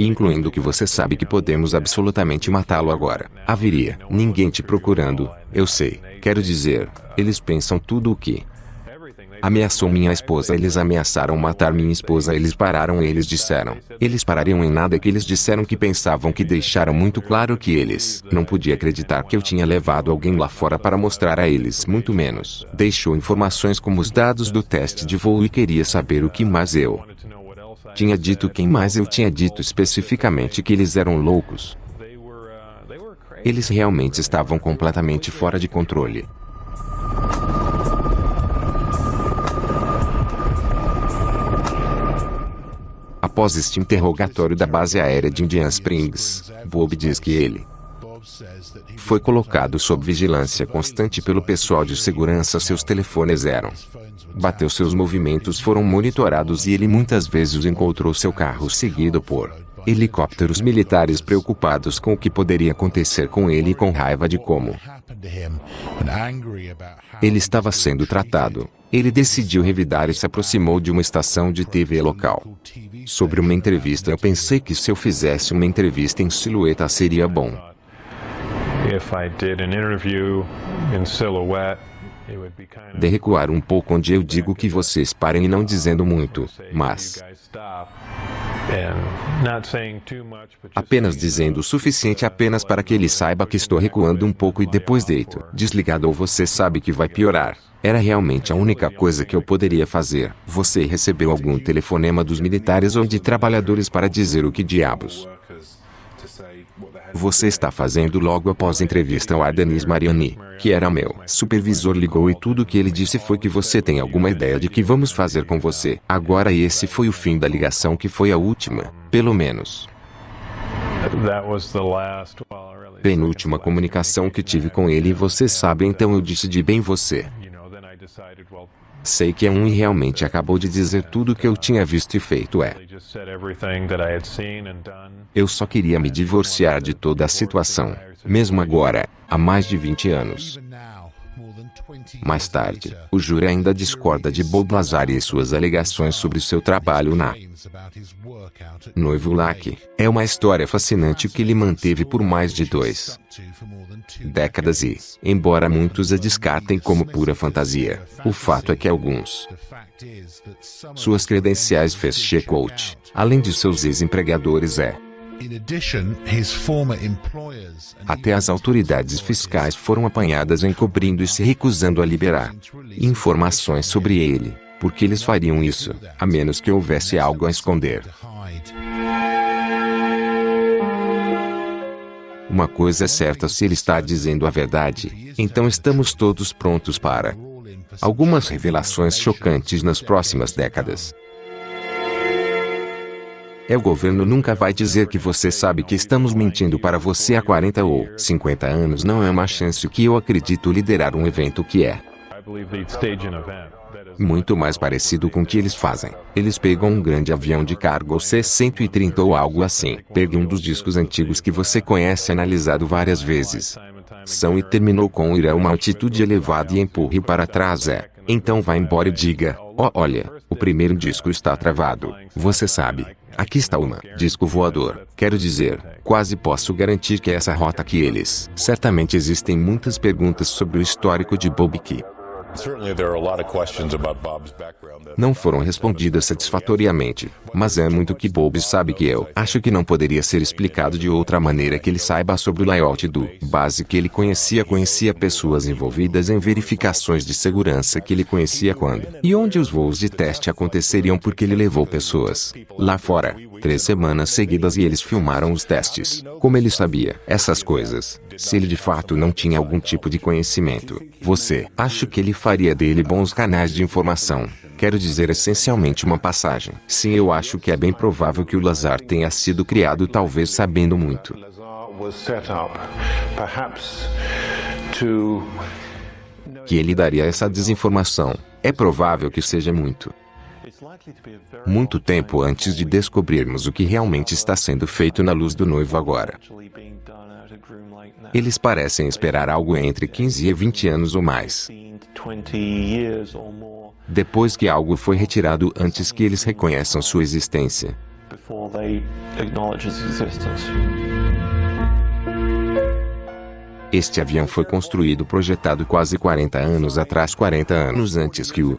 Incluindo que você sabe que podemos absolutamente matá-lo agora. Haveria ninguém te procurando, eu sei. Quero dizer, eles pensam tudo o que Ameaçou minha esposa. Eles ameaçaram matar minha esposa. Eles pararam eles disseram. Eles parariam em nada que eles disseram que pensavam que deixaram muito claro que eles não podia acreditar que eu tinha levado alguém lá fora para mostrar a eles, muito menos. Deixou informações como os dados do teste de voo e queria saber o que mais eu tinha dito quem mais eu tinha dito especificamente que eles eram loucos. Eles realmente estavam completamente fora de controle. Após este interrogatório da base aérea de Indian Springs, Bob diz que ele foi colocado sob vigilância constante pelo pessoal de segurança. Seus telefones eram. Bateu seus movimentos foram monitorados e ele muitas vezes encontrou seu carro seguido por helicópteros militares preocupados com o que poderia acontecer com ele e com raiva de como ele estava sendo tratado. Ele decidiu revidar e se aproximou de uma estação de TV local. Sobre uma entrevista eu pensei que se eu fizesse uma entrevista em silhueta seria bom. De recuar um pouco onde eu digo que vocês parem e não dizendo muito, mas apenas dizendo o suficiente apenas para que ele saiba que estou recuando um pouco e depois deito, desligado ou você sabe que vai piorar. Era realmente a única coisa que eu poderia fazer. Você recebeu algum telefonema dos militares ou de trabalhadores para dizer o que diabos você está fazendo logo após a entrevista ao Ardenis Mariani, que era meu supervisor ligou e tudo que ele disse foi que você tem alguma ideia de que vamos fazer com você. Agora esse foi o fim da ligação que foi a última, pelo menos. Penúltima comunicação que tive com ele e você sabe então eu disse de bem você. Sei que é um e realmente acabou de dizer tudo o que eu tinha visto e feito é. Eu só queria me divorciar de toda a situação, mesmo agora, há mais de 20 anos. Mais tarde, o júri ainda discorda de Bob Lazar e suas alegações sobre seu trabalho na Noivo Lack. É uma história fascinante que ele manteve por mais de dois décadas e, embora muitos a descartem como pura fantasia, o fato é que alguns suas credenciais fez check-out, além de seus ex-empregadores é Até as autoridades fiscais foram apanhadas encobrindo e se recusando a liberar informações sobre ele, porque eles fariam isso, a menos que houvesse algo a esconder. Uma coisa é certa se ele está dizendo a verdade, então estamos todos prontos para algumas revelações chocantes nas próximas décadas. É o governo nunca vai dizer que você sabe que estamos mentindo para você há 40 ou 50 anos não é uma chance que eu acredito liderar um evento que é muito mais parecido com o que eles fazem. Eles pegam um grande avião de cargo C-130 ou algo assim. Pegue um dos discos antigos que você conhece analisado várias vezes. São e terminou com ir a uma altitude elevada e empurre para trás é. Então vá embora e diga, oh olha, o primeiro disco está travado. Você sabe. Aqui está uma. Disco voador. Quero dizer, quase posso garantir que é essa rota que eles. Certamente existem muitas perguntas sobre o histórico de Bob Key. Não foram respondidas satisfatoriamente, mas é muito que Bob sabe que eu acho que não poderia ser explicado de outra maneira que ele saiba sobre o layout do base que ele conhecia conhecia pessoas envolvidas em verificações de segurança que ele conhecia quando e onde os voos de teste aconteceriam porque ele levou pessoas lá fora três semanas seguidas e eles filmaram os testes. Como ele sabia essas coisas? Se ele de fato não tinha algum tipo de conhecimento, você acha que ele faria dele bons canais de informação? Quero dizer essencialmente uma passagem. Sim, eu acho que é bem provável que o Lazar tenha sido criado talvez sabendo muito. Que ele daria essa desinformação. É provável que seja muito. Muito tempo antes de descobrirmos o que realmente está sendo feito na luz do noivo agora. Eles parecem esperar algo entre 15 e 20 anos ou mais. Depois que algo foi retirado antes que eles reconheçam sua existência. Este avião foi construído projetado quase 40 anos atrás 40 anos antes que o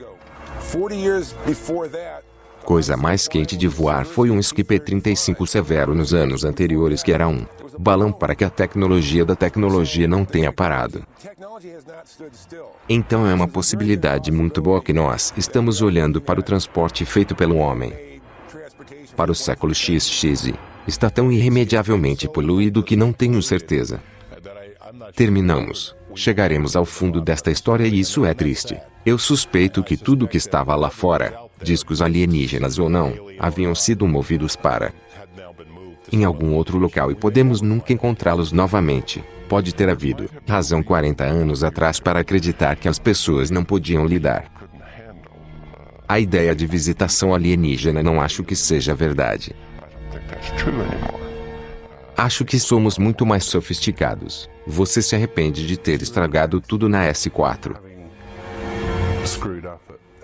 Coisa mais quente de voar foi um Skip 35 Severo nos anos anteriores que era um balão para que a tecnologia da tecnologia não tenha parado. Então é uma possibilidade muito boa que nós estamos olhando para o transporte feito pelo homem. Para o século XX, está tão irremediavelmente poluído que não tenho certeza. Terminamos. Chegaremos ao fundo desta história e isso é triste. Eu suspeito que tudo que estava lá fora, discos alienígenas ou não, haviam sido movidos para em algum outro local e podemos nunca encontrá-los novamente. Pode ter havido razão 40 anos atrás para acreditar que as pessoas não podiam lidar. A ideia de visitação alienígena não acho que seja verdade. Acho que somos muito mais sofisticados. Você se arrepende de ter estragado tudo na S4.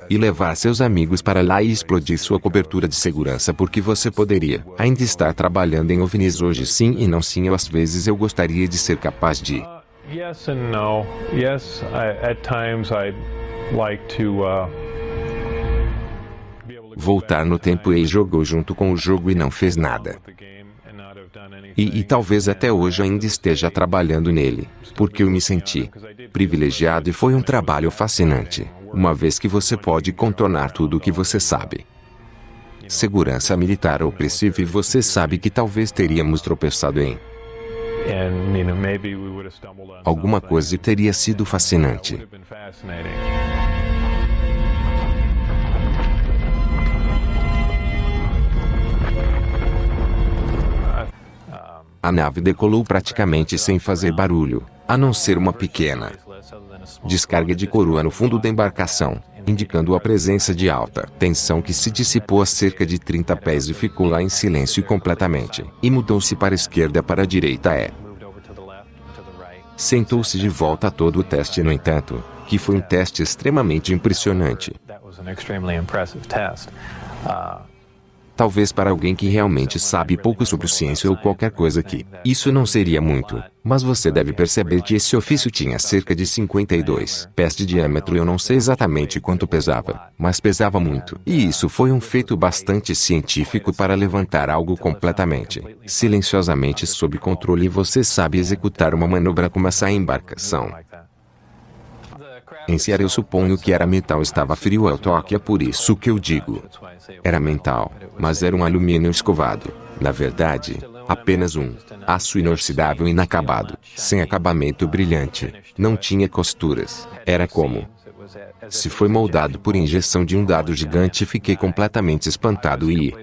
E levar seus amigos para lá e explodir sua cobertura de segurança porque você poderia ainda estar trabalhando em OVNIs hoje sim e não sim ou às vezes eu gostaria de ser capaz de Yes and no. Yes, I, at times I like to uh, voltar no tempo e jogou junto com o jogo e não fez nada. E, e, talvez até hoje ainda esteja trabalhando nele, porque eu me senti privilegiado e foi um trabalho fascinante, uma vez que você pode contornar tudo o que você sabe. Segurança militar opressiva e você sabe que talvez teríamos tropeçado em alguma coisa e teria sido fascinante. A nave decolou praticamente sem fazer barulho, a não ser uma pequena descarga de coroa no fundo da embarcação, indicando a presença de alta tensão que se dissipou a cerca de 30 pés e ficou lá em silêncio completamente, e mudou-se para a esquerda para a direita é. Sentou-se de volta a todo o teste no entanto, que foi um teste extremamente impressionante. Talvez para alguém que realmente sabe pouco sobre ciência ou qualquer coisa aqui, isso não seria muito. Mas você deve perceber que esse ofício tinha cerca de 52 pés de diâmetro. Eu não sei exatamente quanto pesava, mas pesava muito. E isso foi um feito bastante científico para levantar algo completamente, silenciosamente sob controle e você sabe executar uma manobra como essa embarcação. Em Sierra eu suponho que era metal estava frio ao toque é por isso que eu digo. Era metal, mas era um alumínio escovado. Na verdade, apenas um aço inoxidável inacabado, sem acabamento brilhante. Não tinha costuras. Era como se foi moldado por injeção de um dado gigante fiquei completamente espantado e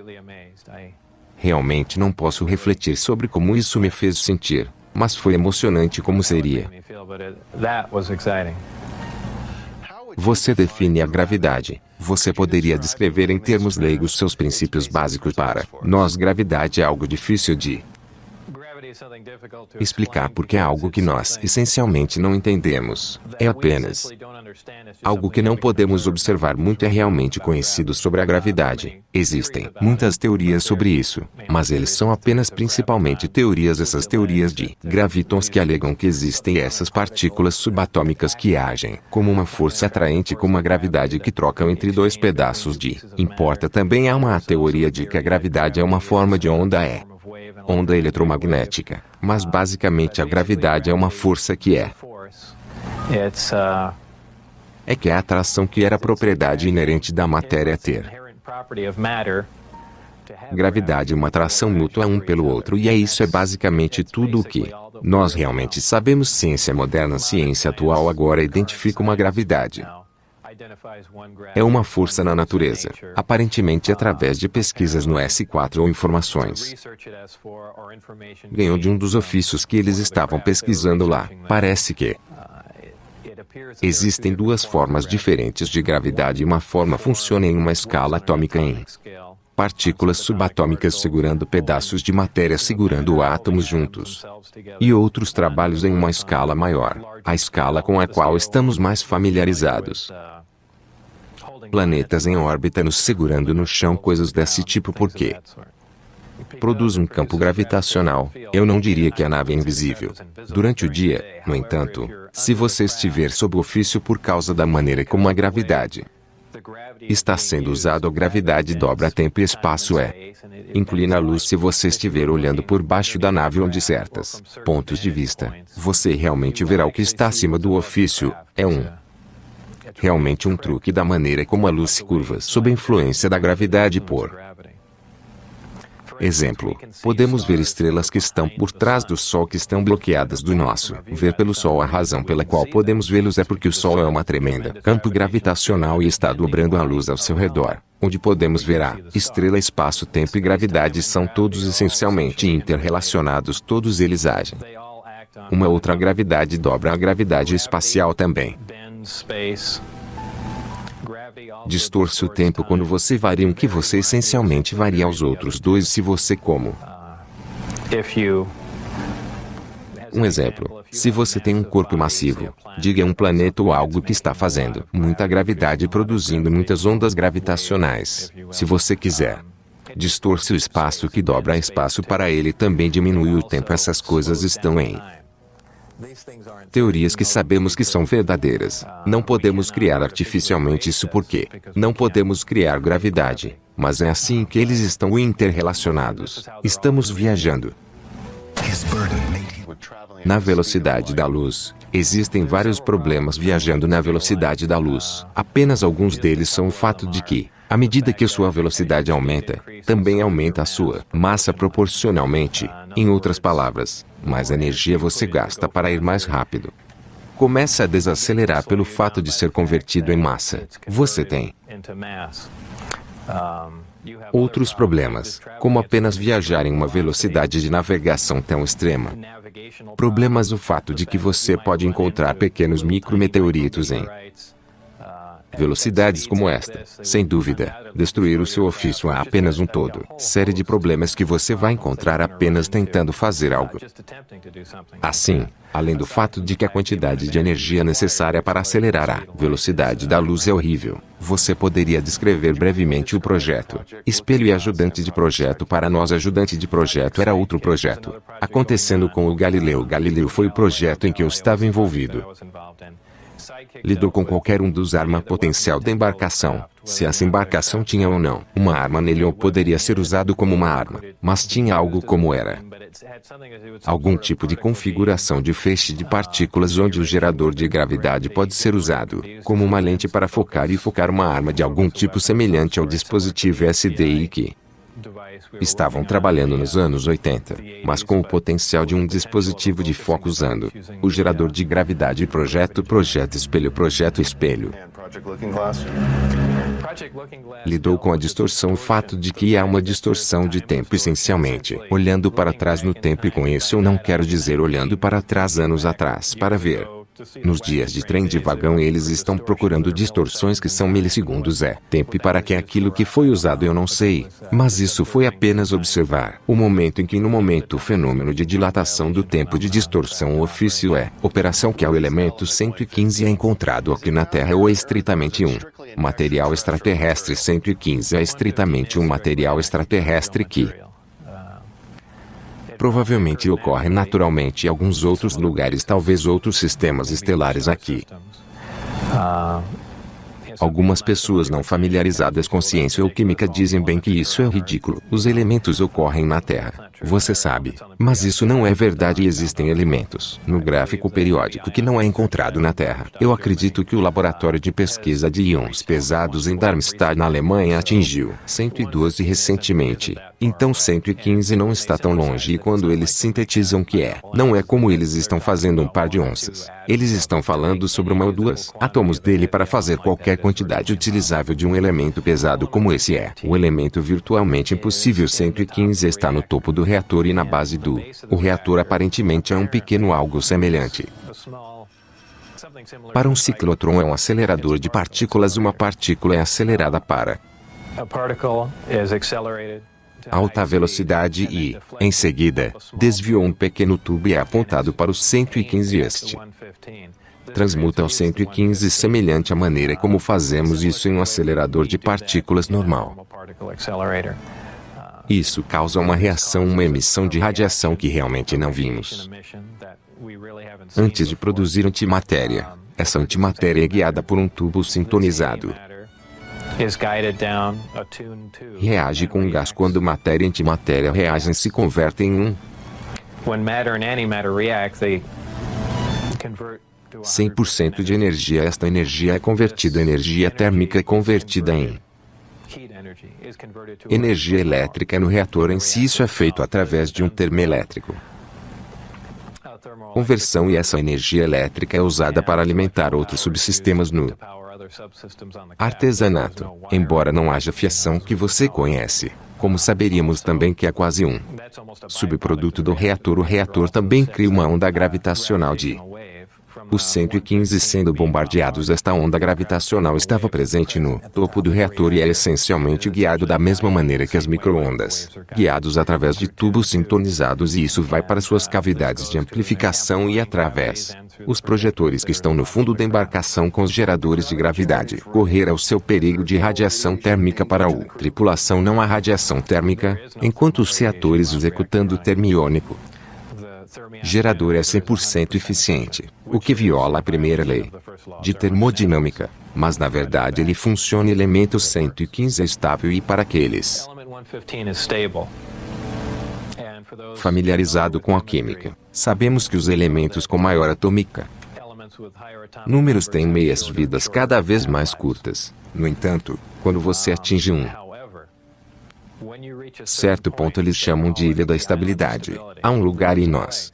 realmente não posso refletir sobre como isso me fez sentir, mas foi emocionante como seria. Você define a gravidade. Você poderia descrever em termos leigos seus princípios básicos para nós. Gravidade é algo difícil de explicar porque é algo que nós essencialmente não entendemos. É apenas algo que não podemos observar muito é realmente conhecido sobre a gravidade. Existem muitas teorias sobre isso, mas eles são apenas principalmente teorias essas teorias de gravitons que alegam que existem essas partículas subatômicas que agem como uma força atraente com uma gravidade que trocam entre dois pedaços de. Importa também há uma teoria de que a gravidade é uma forma de onda é onda eletromagnética, mas basicamente a gravidade é uma força que é é que é a atração que era a propriedade inerente da matéria ter. Gravidade é uma atração mútua um pelo outro e é isso é basicamente tudo o que nós realmente sabemos. Ciência moderna, ciência atual agora identifica uma gravidade. É uma força na natureza, aparentemente através de pesquisas no S4 ou informações. Ganhou de um dos ofícios que eles estavam pesquisando lá. Parece que existem duas formas diferentes de gravidade e uma forma funciona em uma escala atômica em partículas subatômicas segurando pedaços de matéria segurando átomos juntos. E outros trabalhos em uma escala maior, a escala com a qual estamos mais familiarizados planetas em órbita nos segurando no chão, coisas desse tipo porque produz um campo gravitacional. Eu não diria que a nave é invisível. Durante o dia, no entanto, se você estiver sob ofício por causa da maneira como a gravidade está sendo usado, a gravidade dobra tempo e espaço é. Inclina a luz se você estiver olhando por baixo da nave onde certas pontos de vista, você realmente verá o que está acima do ofício. É um realmente um truque da maneira como a luz se curva sob a influência da gravidade por Exemplo, podemos ver estrelas que estão por trás do Sol que estão bloqueadas do nosso. Ver pelo Sol a razão pela qual podemos vê-los é porque o Sol é uma tremenda campo gravitacional e está dobrando a luz ao seu redor. Onde podemos ver a estrela, espaço, tempo e gravidade são todos essencialmente interrelacionados, todos eles agem. Uma outra gravidade dobra a gravidade espacial também. Distorce o tempo quando você varia um que você essencialmente varia aos outros dois se você como. Um exemplo, se você tem um corpo massivo, diga um planeta ou algo que está fazendo muita gravidade produzindo muitas ondas gravitacionais. Se você quiser, distorce o espaço que dobra espaço para ele também diminui o tempo. Essas coisas estão em Teorias que sabemos que são verdadeiras. Não podemos criar artificialmente isso porque não podemos criar gravidade. Mas é assim que eles estão interrelacionados. Estamos viajando. Na velocidade da luz, existem vários problemas viajando na velocidade da luz. Apenas alguns deles são o fato de que, à medida que sua velocidade aumenta, também aumenta a sua massa proporcionalmente. Em outras palavras, mais energia você gasta para ir mais rápido. Começa a desacelerar pelo fato de ser convertido em massa. Você tem outros problemas, como apenas viajar em uma velocidade de navegação tão extrema. Problemas o fato de que você pode encontrar pequenos micrometeoritos em Velocidades como esta, sem dúvida, destruir o seu ofício há apenas um todo. Série de problemas que você vai encontrar apenas tentando fazer algo. Assim, além do fato de que a quantidade de energia necessária para acelerar a velocidade da luz é horrível, você poderia descrever brevemente o projeto. Espelho e ajudante de projeto para nós ajudante de projeto era outro projeto. Acontecendo com o Galileu Galileu foi o projeto em que eu estava envolvido lidou com qualquer um dos arma potencial da embarcação, se essa embarcação tinha ou não uma arma nele ou poderia ser usado como uma arma, mas tinha algo como era. Algum tipo de configuração de feixe de partículas onde o gerador de gravidade pode ser usado, como uma lente para focar e focar uma arma de algum tipo semelhante ao dispositivo SDI que, estavam trabalhando nos anos 80, mas com o potencial de um dispositivo de foco usando o gerador de gravidade projeto projeto espelho projeto espelho. Lidou com a distorção o fato de que há uma distorção de tempo essencialmente, olhando para trás no tempo e com isso eu não quero dizer olhando para trás anos atrás para ver nos dias de trem de vagão eles estão procurando distorções que são milissegundos. É tempo para que aquilo que foi usado eu não sei, mas isso foi apenas observar. O momento em que no momento o fenômeno de dilatação do tempo de distorção o ofício é operação que é o elemento 115 é encontrado aqui na Terra ou é estritamente um material extraterrestre. 115 é estritamente um material extraterrestre que provavelmente ocorre naturalmente em alguns outros lugares, talvez outros sistemas estelares aqui. Algumas pessoas não familiarizadas com ciência ou química dizem bem que isso é ridículo. Os elementos ocorrem na Terra. Você sabe. Mas isso não é verdade e existem elementos no gráfico periódico que não é encontrado na Terra. Eu acredito que o laboratório de pesquisa de íons pesados em Darmstadt, na Alemanha, atingiu 112 recentemente. Então 115 não está tão longe e quando eles sintetizam que é, não é como eles estão fazendo um par de onças. Eles estão falando sobre uma ou duas átomos dele para fazer qualquer quantidade utilizável de um elemento pesado como esse é. O elemento virtualmente impossível 115 está no topo do reator e na base do. O reator aparentemente é um pequeno algo semelhante. Para um ciclotron é um acelerador de partículas. Uma partícula é acelerada para alta velocidade e, em seguida, desviou um pequeno tubo e é apontado para o 115 este. Transmuta ao 115 semelhante à maneira como fazemos isso em um acelerador de partículas normal. Isso causa uma reação, uma emissão de radiação que realmente não vimos. Antes de produzir antimatéria, essa antimatéria é guiada por um tubo sintonizado. Reage com um gás quando matéria e antimatéria reagem se convertem em um. 100% de energia esta energia é convertida em energia térmica e convertida em Energia elétrica no reator em si isso é feito através de um termoelétrico. Conversão e essa energia elétrica é usada para alimentar outros subsistemas no artesanato, embora não haja fiação que você conhece. Como saberíamos também que é quase um subproduto do reator, o reator também cria uma onda gravitacional de os 115 sendo bombardeados esta onda gravitacional estava presente no topo do reator e é essencialmente guiado da mesma maneira que as microondas, guiados através de tubos sintonizados e isso vai para suas cavidades de amplificação e através os projetores que estão no fundo da embarcação com os geradores de gravidade. Correr ao seu perigo de radiação térmica para o tripulação não há radiação térmica, enquanto os reatores executando o termiônico gerador é 100% eficiente, o que viola a primeira lei de termodinâmica, mas na verdade ele funciona elemento 115 é estável e para aqueles familiarizado com a química, sabemos que os elementos com maior atômica números têm meias vidas cada vez mais curtas. No entanto, quando você atinge um certo ponto eles chamam de ilha da estabilidade. Há um lugar em nós.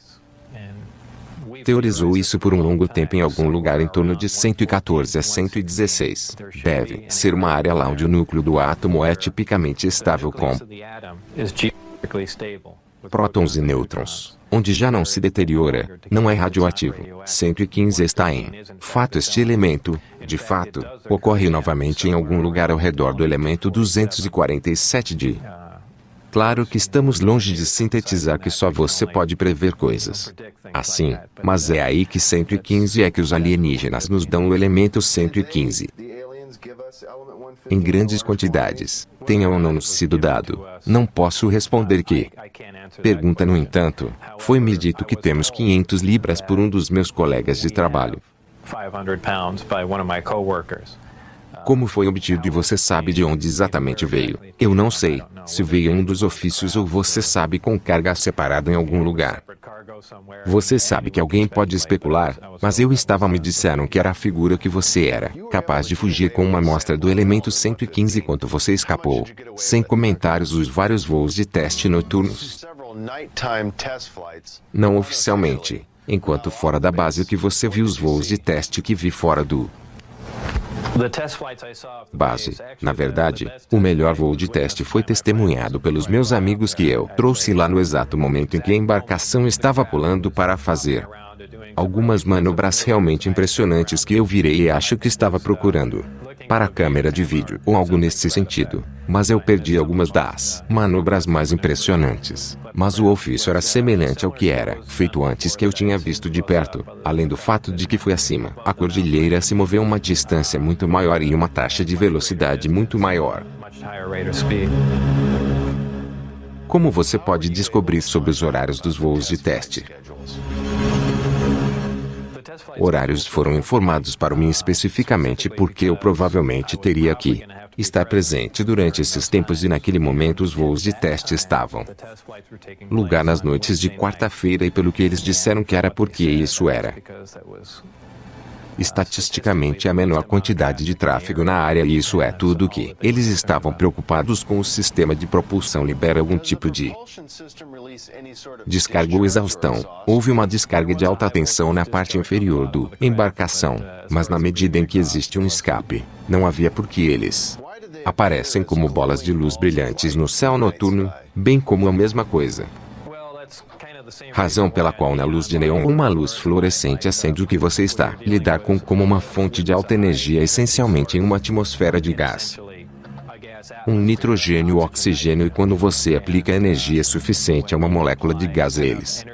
Teorizou isso por um longo tempo em algum lugar em torno de 114 a 116. Deve ser uma área lá onde o núcleo do átomo é tipicamente estável com prótons e nêutrons, onde já não se deteriora, não é radioativo. 115 está em fato este elemento, de fato, ocorre novamente em algum lugar ao redor do elemento 247 de Claro que estamos longe de sintetizar que só você pode prever coisas. Assim, mas é aí que 115 é que os alienígenas nos dão o elemento 115. Em grandes quantidades, tenha ou não sido dado. Não posso responder que. Pergunta, no entanto, foi-me dito que temos 500 libras por um dos meus colegas de trabalho. 500 pounds by one of my coworkers. Como foi obtido e você sabe de onde exatamente veio? Eu não sei. Se veio um dos ofícios ou você sabe com carga separada em algum lugar. Você sabe que alguém pode especular, mas eu estava me disseram que era a figura que você era, capaz de fugir com uma amostra do elemento 115 enquanto você escapou. Sem comentários os vários voos de teste noturnos. Não oficialmente, enquanto fora da base o que você viu os voos de teste que vi fora do Base. Na verdade, o melhor voo de teste foi testemunhado pelos meus amigos que eu trouxe lá no exato momento em que a embarcação estava pulando para fazer algumas manobras realmente impressionantes que eu virei e acho que estava procurando para a câmera de vídeo ou algo nesse sentido. Mas eu perdi algumas das manobras mais impressionantes. Mas o ofício era semelhante ao que era feito antes que eu tinha visto de perto, além do fato de que foi acima. A cordilheira se moveu uma distância muito maior e uma taxa de velocidade muito maior. Como você pode descobrir sobre os horários dos voos de teste? Horários foram informados para mim especificamente porque eu provavelmente teria que estar presente durante esses tempos e naquele momento os voos de teste estavam lugar nas noites de quarta-feira e pelo que eles disseram que era porque isso era estatisticamente a menor quantidade de tráfego na área e isso é tudo que eles estavam preocupados com o sistema de propulsão libera algum tipo de descarga ou exaustão. Houve uma descarga de alta tensão na parte inferior do embarcação, mas na medida em que existe um escape, não havia por que eles aparecem como bolas de luz brilhantes no céu noturno, bem como a mesma coisa razão pela qual na luz de neon uma luz fluorescente acende o que você está lidar com como uma fonte de alta energia essencialmente em uma atmosfera de gás. Um nitrogênio oxigênio e quando você aplica energia suficiente a uma molécula de gás eles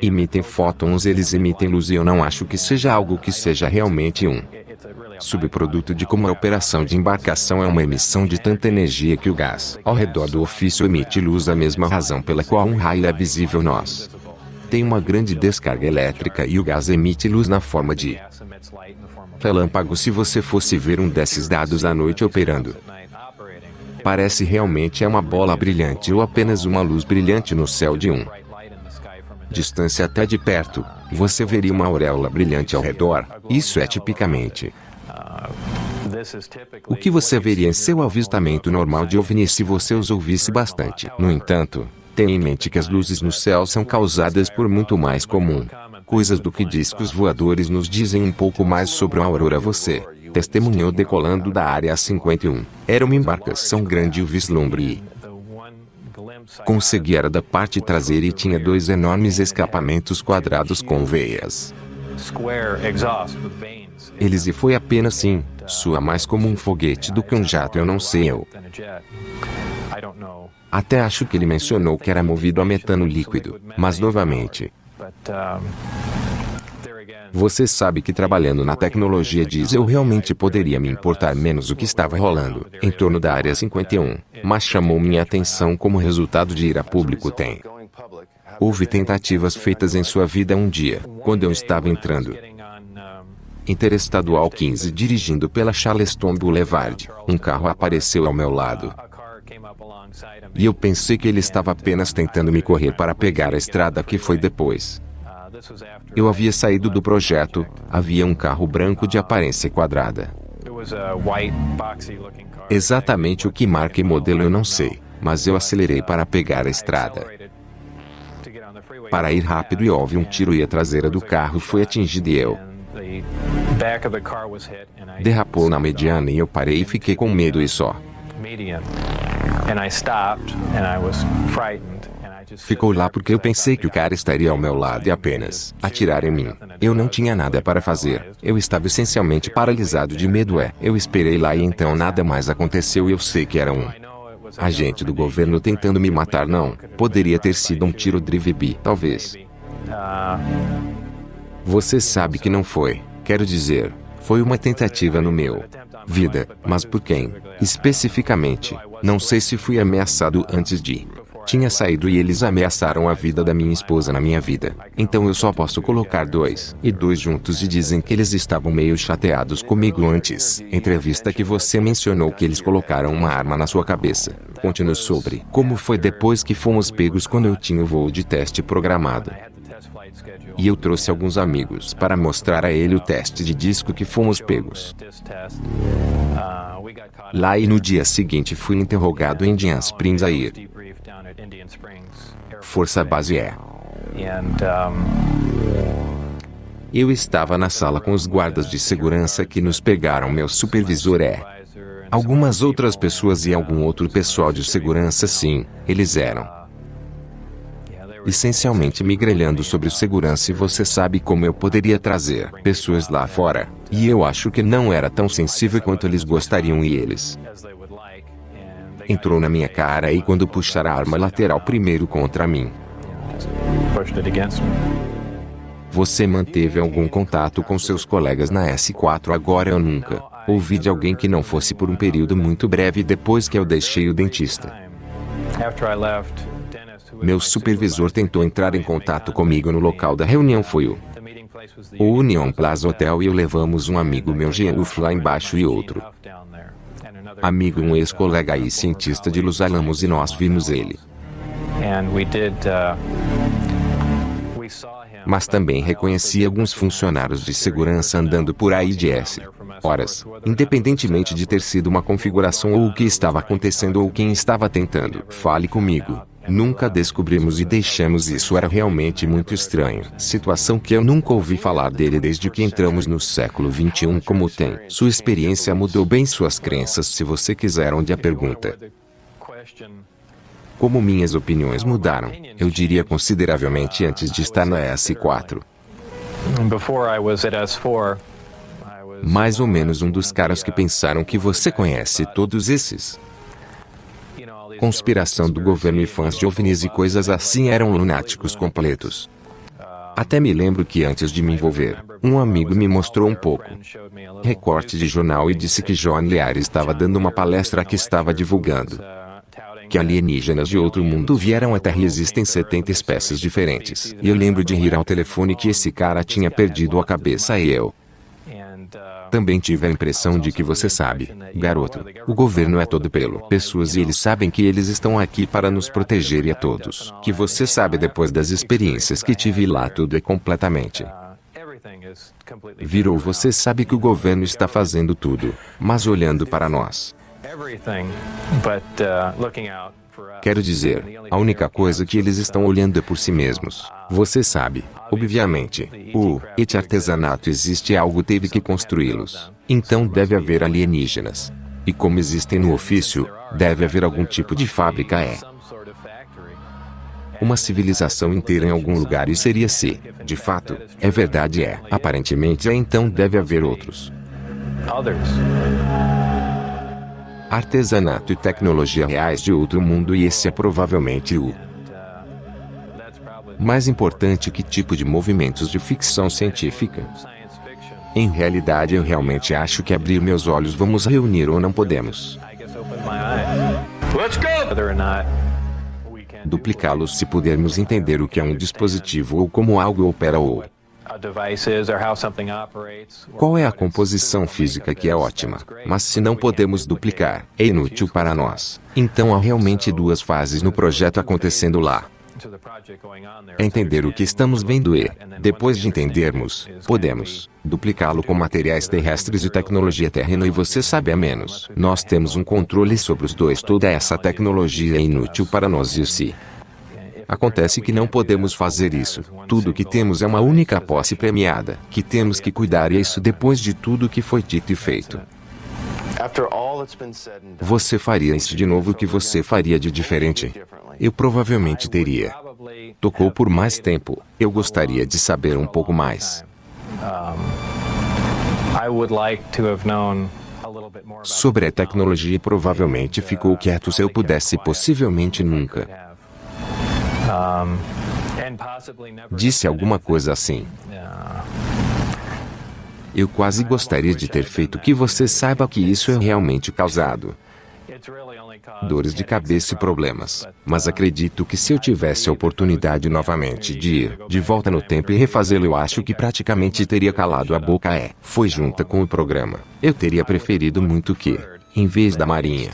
emitem fótons eles emitem luz e eu não acho que seja algo que seja realmente um subproduto de como a operação de embarcação é uma emissão de tanta energia que o gás ao redor do ofício emite luz a mesma razão pela qual um raio é visível nós. Tem uma grande descarga elétrica e o gás emite luz na forma de relâmpago se você fosse ver um desses dados à noite operando. Parece realmente é uma bola brilhante ou apenas uma luz brilhante no céu de um distância até de perto, você veria uma auréola brilhante ao redor. Isso é tipicamente o que você veria em seu avistamento normal de OVNI se você os ouvisse bastante. No entanto, tenha em mente que as luzes no céu são causadas por muito mais comum. coisas do que discos voadores nos dizem um pouco mais sobre a aurora você. testemunhou decolando da área 51. Era uma embarcação grande o vislumbre. Consegui era da parte traseira e tinha dois enormes escapamentos quadrados com veias. Eles e foi apenas sim, sua mais como um foguete do que um jato eu não sei eu. Até acho que ele mencionou que era movido a metano líquido, mas novamente. Você sabe que trabalhando na tecnologia diz eu realmente poderia me importar menos o que estava rolando em torno da área 51, mas chamou minha atenção como resultado de ir a público tem. Houve tentativas feitas em sua vida um dia, quando eu estava entrando Interestadual 15 dirigindo pela Charleston Boulevard, um carro apareceu ao meu lado. E eu pensei que ele estava apenas tentando me correr para pegar a estrada que foi depois. Eu havia saído do projeto, havia um carro branco de aparência quadrada. Exatamente o que marca e modelo eu não sei, mas eu acelerei para pegar a estrada. Para ir rápido e houve um tiro e a traseira do carro foi atingida e eu Derrapou na mediana e eu parei e fiquei com medo e só. Ficou lá porque eu pensei que o cara estaria ao meu lado e apenas atirar em mim. Eu não tinha nada para fazer. Eu estava essencialmente paralisado de medo. É, eu esperei lá e então nada mais aconteceu e eu sei que era um agente do governo tentando me matar. Não, poderia ter sido um tiro drive-by, talvez. Você sabe que não foi. Quero dizer, foi uma tentativa no meu vida, mas por quem? Especificamente, não sei se fui ameaçado antes de tinha saído e eles ameaçaram a vida da minha esposa na minha vida. Então eu só posso colocar dois e dois juntos e dizem que eles estavam meio chateados comigo antes. Entrevista que você mencionou que eles colocaram uma arma na sua cabeça. Continue sobre como foi depois que fomos pegos quando eu tinha o voo de teste programado. E eu trouxe alguns amigos para mostrar a ele o teste de disco que fomos pegos. Lá e no dia seguinte fui interrogado em Indian Springs a ir. Força base é. Eu estava na sala com os guardas de segurança que nos pegaram. Meu supervisor é. Algumas outras pessoas e algum outro pessoal de segurança, sim, eles eram. Essencialmente me grelhando sobre segurança e você sabe como eu poderia trazer pessoas lá fora. E eu acho que não era tão sensível quanto eles gostariam e eles entrou na minha cara e quando puxar a arma lateral primeiro contra mim. Você manteve algum contato com seus colegas na S4 agora ou nunca? Ouvi de alguém que não fosse por um período muito breve depois que eu deixei o dentista. Meu supervisor tentou entrar em contato comigo no local da reunião foi o o Union Plaza Hotel e eu levamos um amigo meu Geoff lá embaixo e outro amigo um ex-colega e cientista de Los Alamos e nós vimos ele. Uh, Mas também reconheci alguns funcionários de segurança andando por aí de S. Horas, independentemente de ter sido uma configuração ou o que estava acontecendo ou quem estava tentando. Fale comigo. Nunca descobrimos e deixamos isso era realmente muito estranho. Situação que eu nunca ouvi falar dele desde que entramos no século 21 como tem. Sua experiência mudou bem suas crenças se você quiser onde a pergunta. Como minhas opiniões mudaram, eu diria consideravelmente antes de estar na S4. Mais ou menos um dos caras que pensaram que você conhece todos esses conspiração do governo e fãs de OVNIs e coisas assim eram lunáticos completos. Até me lembro que antes de me envolver, um amigo me mostrou um pouco recorte de jornal e disse que John Lear estava dando uma palestra que estava divulgando que alienígenas de outro mundo vieram à Terra e existem 70 espécies diferentes. E eu lembro de rir ao telefone que esse cara tinha perdido a cabeça e eu também tive a impressão de que você sabe, garoto, o governo é todo pelo pessoas e eles sabem que eles estão aqui para nos proteger e a todos. Que você sabe depois das experiências que tive lá tudo é completamente virou você sabe que o governo está fazendo tudo, mas olhando para nós. Quero dizer, a única coisa que eles estão olhando é por si mesmos. Você sabe, obviamente, o et artesanato existe algo teve que construí-los. Então deve haver alienígenas. E como existem no ofício, deve haver algum tipo de fábrica é. Uma civilização inteira em algum lugar e seria se, de fato, é verdade é. Aparentemente é então deve haver outros artesanato e tecnologia reais de outro mundo e esse é provavelmente o mais importante que tipo de movimentos de ficção científica. Em realidade eu realmente acho que abrir meus olhos vamos reunir ou não podemos. Duplicá-los se pudermos entender o que é um dispositivo ou como algo opera ou qual é a composição física que é ótima, mas se não podemos duplicar, é inútil para nós. Então há realmente duas fases no projeto acontecendo lá. Entender o que estamos vendo e, depois de entendermos, podemos duplicá-lo com materiais terrestres e tecnologia terrena e você sabe a menos. Nós temos um controle sobre os dois. Toda essa tecnologia é inútil para nós e se Acontece que não podemos fazer isso. Tudo que temos é uma única posse premiada, que temos que cuidar e é isso depois de tudo que foi dito e feito. Você faria isso de novo o que você faria de diferente? Eu provavelmente teria. Tocou por mais tempo. Eu gostaria de saber um pouco mais. Sobre a tecnologia provavelmente ficou quieto se eu pudesse possivelmente nunca. Disse alguma coisa assim. Eu quase gostaria de ter feito que você saiba que isso é realmente causado dores de cabeça e problemas. Mas acredito que se eu tivesse a oportunidade novamente de ir de volta no tempo e refazê-lo, eu acho que praticamente teria calado a boca. É, foi junta com o programa. Eu teria preferido muito que, em vez da Marinha,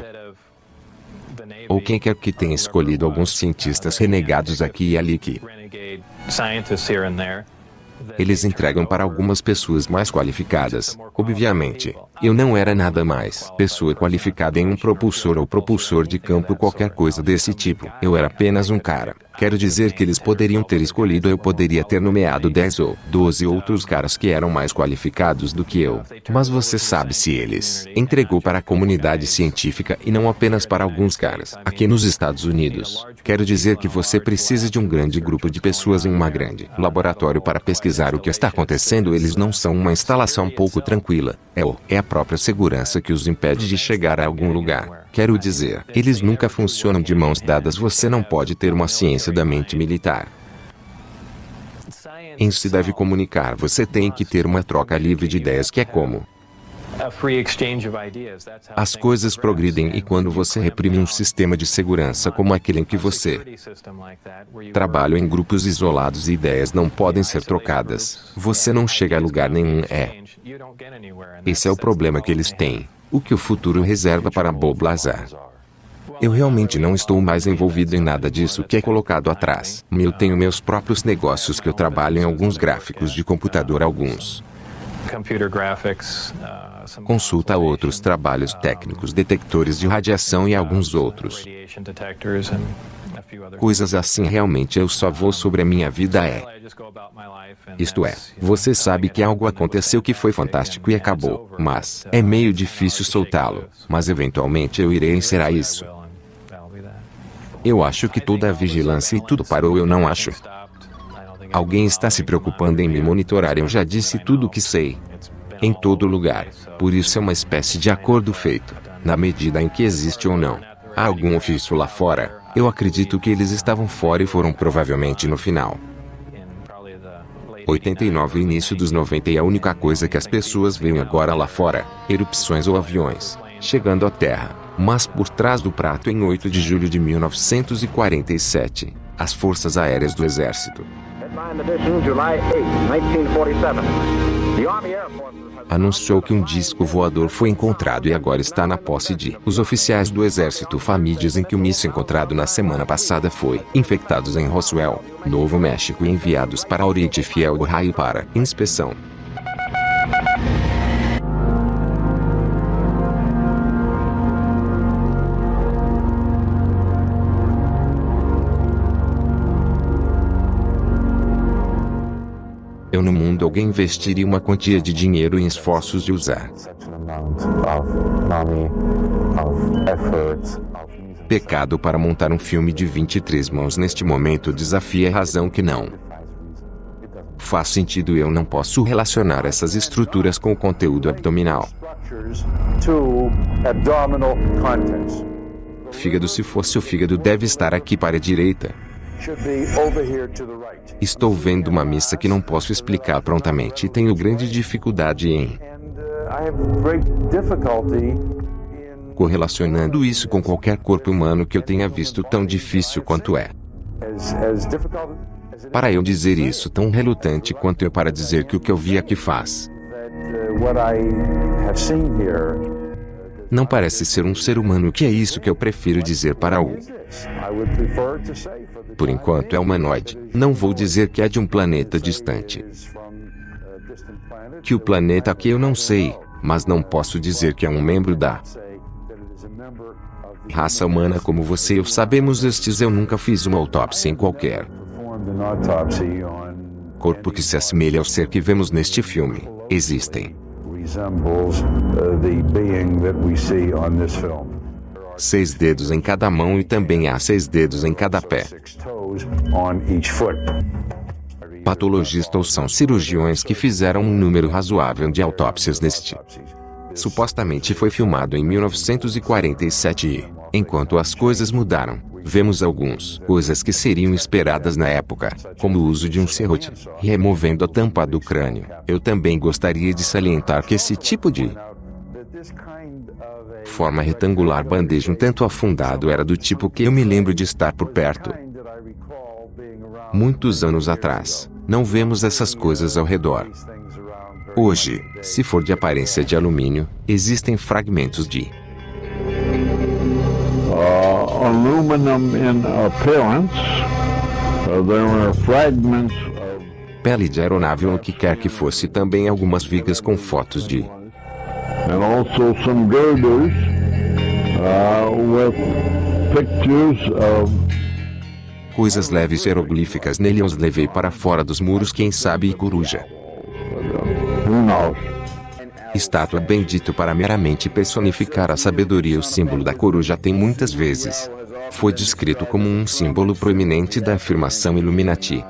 ou quem quer que tenha escolhido alguns cientistas renegados aqui e ali que eles entregam para algumas pessoas mais qualificadas. Obviamente, eu não era nada mais pessoa qualificada em um propulsor ou propulsor de campo qualquer coisa desse tipo. Eu era apenas um cara. Quero dizer que eles poderiam ter escolhido eu poderia ter nomeado 10 ou 12 outros caras que eram mais qualificados do que eu. Mas você sabe se eles entregou para a comunidade científica e não apenas para alguns caras. Aqui nos Estados Unidos, quero dizer que você precisa de um grande grupo de pessoas em uma grande laboratório para pesquisar o que está acontecendo. Eles não são uma instalação pouco tranquila. É o é a própria segurança que os impede de chegar a algum lugar. Quero dizer, eles nunca funcionam de mãos dadas. Você não pode ter uma ciência da mente militar. Em se deve comunicar, você tem que ter uma troca livre de ideias que é como as coisas progridem e quando você reprime um sistema de segurança como aquele em que você trabalha em grupos isolados e ideias não podem ser trocadas, você não chega a lugar nenhum. É. Esse é o problema que eles têm. O que o futuro reserva para Bob Lazar. Eu realmente não estou mais envolvido em nada disso que é colocado atrás. Eu tenho meus próprios negócios que eu trabalho em alguns gráficos de computador, alguns. Consulta outros trabalhos técnicos, detectores de radiação e alguns outros. Coisas assim realmente eu só vou sobre a minha vida é. Isto é, você sabe que algo aconteceu que foi fantástico e acabou, mas é meio difícil soltá-lo, mas eventualmente eu irei encerrar isso. Eu acho que toda a vigilância e tudo parou, eu não acho. Alguém está se preocupando em me monitorar, eu já disse tudo o que sei. Em todo lugar. Por isso é uma espécie de acordo feito, na medida em que existe ou não. Há algum ofício lá fora, eu acredito que eles estavam fora e foram provavelmente no final. 89 e início dos 90 e a única coisa que as pessoas veem agora lá fora, erupções ou aviões, chegando à Terra. Mas por trás do prato em 8 de julho de 1947, as Forças Aéreas do Exército. July 8, 1947. The Army Air Forces anunciou que um disco voador foi encontrado e agora está na posse de. Os oficiais do exército FAMI dizem que o míssil encontrado na semana passada foi infectados em Roswell, Novo México e enviados para Oriente Fiel Ohio para inspeção. Eu no mundo alguém investiria uma quantia de dinheiro em esforços de usar. Pecado para montar um filme de 23 mãos neste momento desafia a razão que não. Faz sentido eu não posso relacionar essas estruturas com o conteúdo abdominal. Fígado se fosse o fígado deve estar aqui para a direita. Estou vendo uma missa que não posso explicar prontamente e tenho grande dificuldade em correlacionando isso com qualquer corpo humano que eu tenha visto tão difícil quanto é. Para eu dizer isso tão relutante quanto eu para dizer que o que eu vi aqui faz. Não parece ser um ser humano que é isso que eu prefiro dizer para o. Por enquanto é humanoide. Não vou dizer que é de um planeta distante. Que o planeta que eu não sei, mas não posso dizer que é um membro da raça humana como você e eu sabemos estes eu nunca fiz uma autópsia em qualquer corpo que se assemelhe ao ser que vemos neste filme. Existem Seis dedos em cada mão e também há seis dedos em cada pé. Patologistas são cirurgiões que fizeram um número razoável de autópsias neste. Supostamente foi filmado em 1947 e, enquanto as coisas mudaram, vemos algumas coisas que seriam esperadas na época, como o uso de um serrote, removendo a tampa do crânio. Eu também gostaria de salientar que esse tipo de forma retangular bandeja um tanto afundado era do tipo que eu me lembro de estar por perto. Muitos anos atrás, não vemos essas coisas ao redor. Hoje, se for de aparência de alumínio, existem fragmentos de uh, aluminum in appearance. Uh, there were fragments of pele de aeronave ou o que quer que fosse também algumas vigas com fotos de and also some girders uh, with pictures of coisas leves hieroglíficas nele eu os levei para fora dos muros quem sabe e coruja. who knows. Estátua bendito para meramente personificar a sabedoria o símbolo da coruja tem muitas vezes. Foi descrito como um símbolo proeminente da afirmação Illuminati.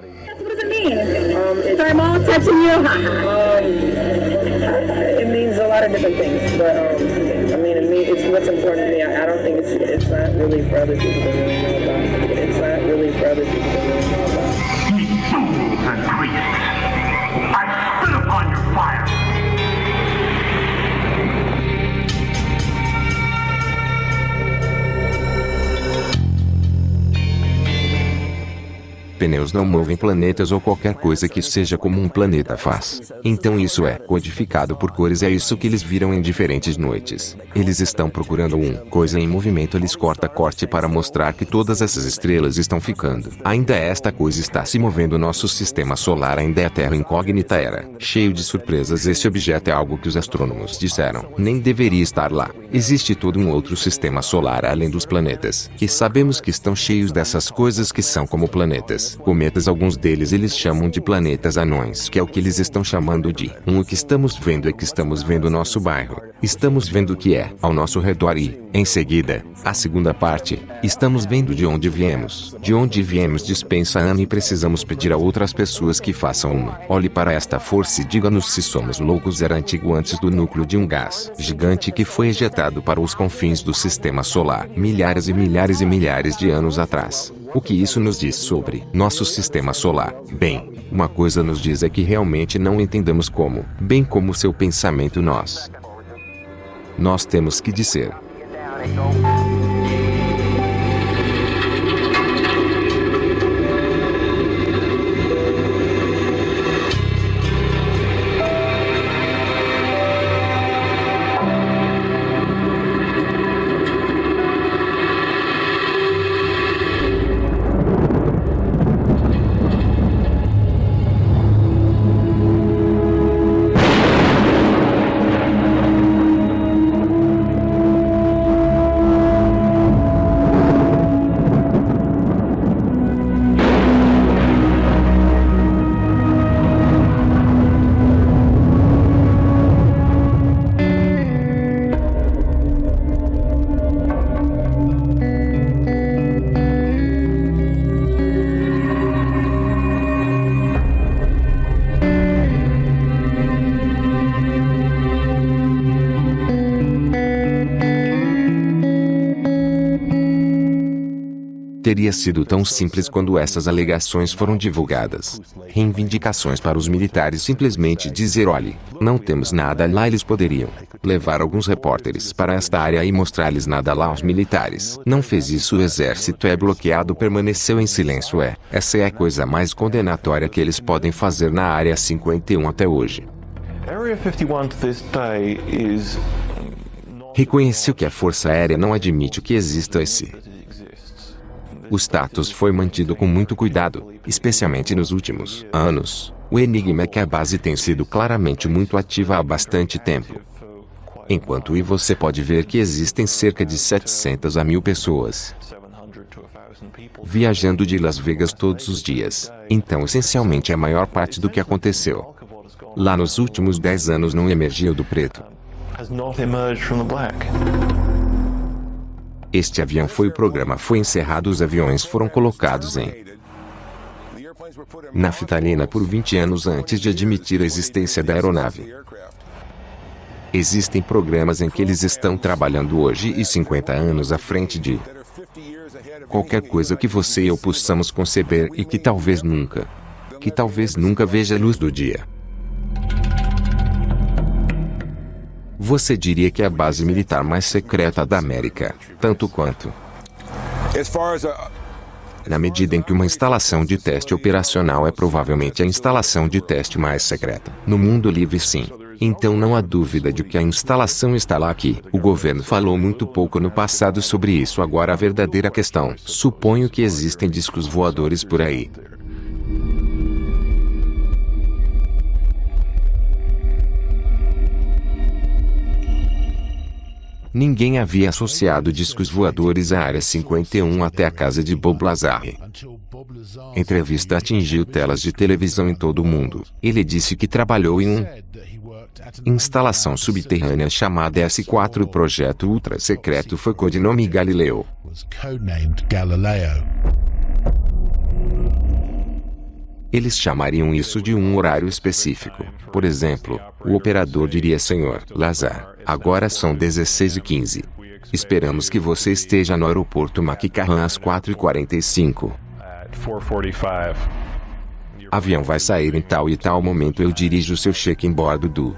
Lot of different things, but um, I mean, it mean, it's what's important to me. I, I don't think it's it's not really for other people to really know about. It's not really for other people to really know about. Pneus não movem planetas ou qualquer coisa que seja como um planeta faz. Então isso é codificado por cores é isso que eles viram em diferentes noites. Eles estão procurando um coisa em movimento eles corta corte para mostrar que todas essas estrelas estão ficando. Ainda esta coisa está se movendo nosso sistema solar ainda é Terra incógnita era. Cheio de surpresas esse objeto é algo que os astrônomos disseram. Nem deveria estar lá. Existe todo um outro sistema solar além dos planetas. Que sabemos que estão cheios dessas coisas que são como planetas. Cometas alguns deles eles chamam de planetas anões que é o que eles estão chamando de. Um o que estamos vendo é que estamos vendo o nosso bairro. Estamos vendo o que é ao nosso redor e, em seguida, a segunda parte, estamos vendo de onde viemos. De onde viemos dispensa ano e precisamos pedir a outras pessoas que façam uma. Olhe para esta força e diga-nos se somos loucos era antigo antes do núcleo de um gás gigante que foi ejetado para os confins do sistema solar milhares e milhares e milhares de anos atrás. O que isso nos diz sobre nosso sistema solar? Bem, uma coisa nos diz é que realmente não entendemos como, bem como seu pensamento nós. Nós temos que dizer. Teria sido tão simples quando essas alegações foram divulgadas. Reivindicações para os militares simplesmente dizer olhe, não temos nada lá eles poderiam levar alguns repórteres para esta área e mostrar-lhes nada lá aos militares. Não fez isso o exército é bloqueado permaneceu em silêncio é. Essa é a coisa mais condenatória que eles podem fazer na área 51 até hoje. Area 51 to this day is Reconheceu que a Força Aérea não admite que exista esse. O status foi mantido com muito cuidado, especialmente nos últimos anos. O enigma é que a base tem sido claramente muito ativa há bastante tempo. Enquanto e você pode ver que existem cerca de 700 a mil pessoas 700 to 1000 people. viajando de Las Vegas todos os dias. Então, essencialmente, a maior parte do que aconteceu. Lá nos últimos 10 anos não emergiu do preto. Este avião foi o programa foi encerrado os aviões foram colocados em naftalina por 20 anos antes de admitir a existência da aeronave. Existem programas em que eles estão trabalhando hoje e 50 anos à frente de qualquer coisa que você e eu possamos conceber e que talvez nunca, que talvez nunca veja a luz do dia. Você diria que é a base militar mais secreta da América, tanto quanto. Na medida em que uma instalação de teste operacional é provavelmente a instalação de teste mais secreta. No mundo livre, sim. Então não há dúvida de que a instalação está lá aqui. O governo falou muito pouco no passado sobre isso. Agora a verdadeira questão. Suponho que existem discos voadores por aí. Ninguém havia associado discos voadores à Área 51 até a casa de Bob Lazar. Entrevista atingiu telas de televisão em todo o mundo. Ele disse que trabalhou em um instalação subterrânea chamada S4. O projeto ultra secreto foi codinome Galileu. Eles chamariam isso de um horário específico. Por exemplo, o operador diria Senhor Lazar, agora são 16 e 15. Esperamos que você esteja no aeroporto Maquicarran às 4h45. Avião vai sair em tal e tal momento eu dirijo seu check-in bordo do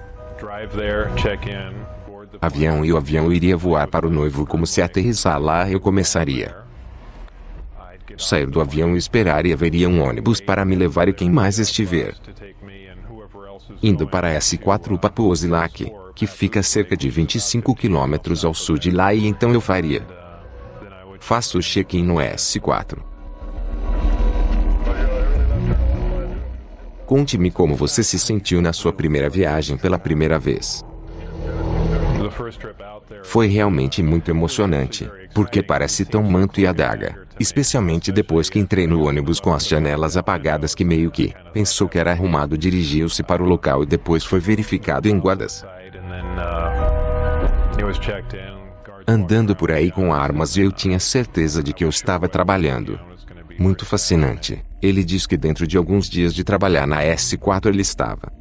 avião e o avião iria voar para o noivo como se aterrissar lá eu começaria sair do avião e esperar e haveria um ônibus para me levar e quem mais estiver. Indo para S4 Papuosilak, que fica a cerca de 25 quilômetros ao sul de lá e então eu faria. Faço o check-in no S4. Conte-me como você se sentiu na sua primeira viagem pela primeira vez. Foi realmente muito emocionante, porque parece tão manto e adaga, especialmente depois que entrei no ônibus com as janelas apagadas que meio que pensou que era arrumado dirigiu-se para o local e depois foi verificado em guardas. Andando por aí com armas e eu tinha certeza de que eu estava trabalhando. Muito fascinante. Ele diz que dentro de alguns dias de trabalhar na S4 ele estava.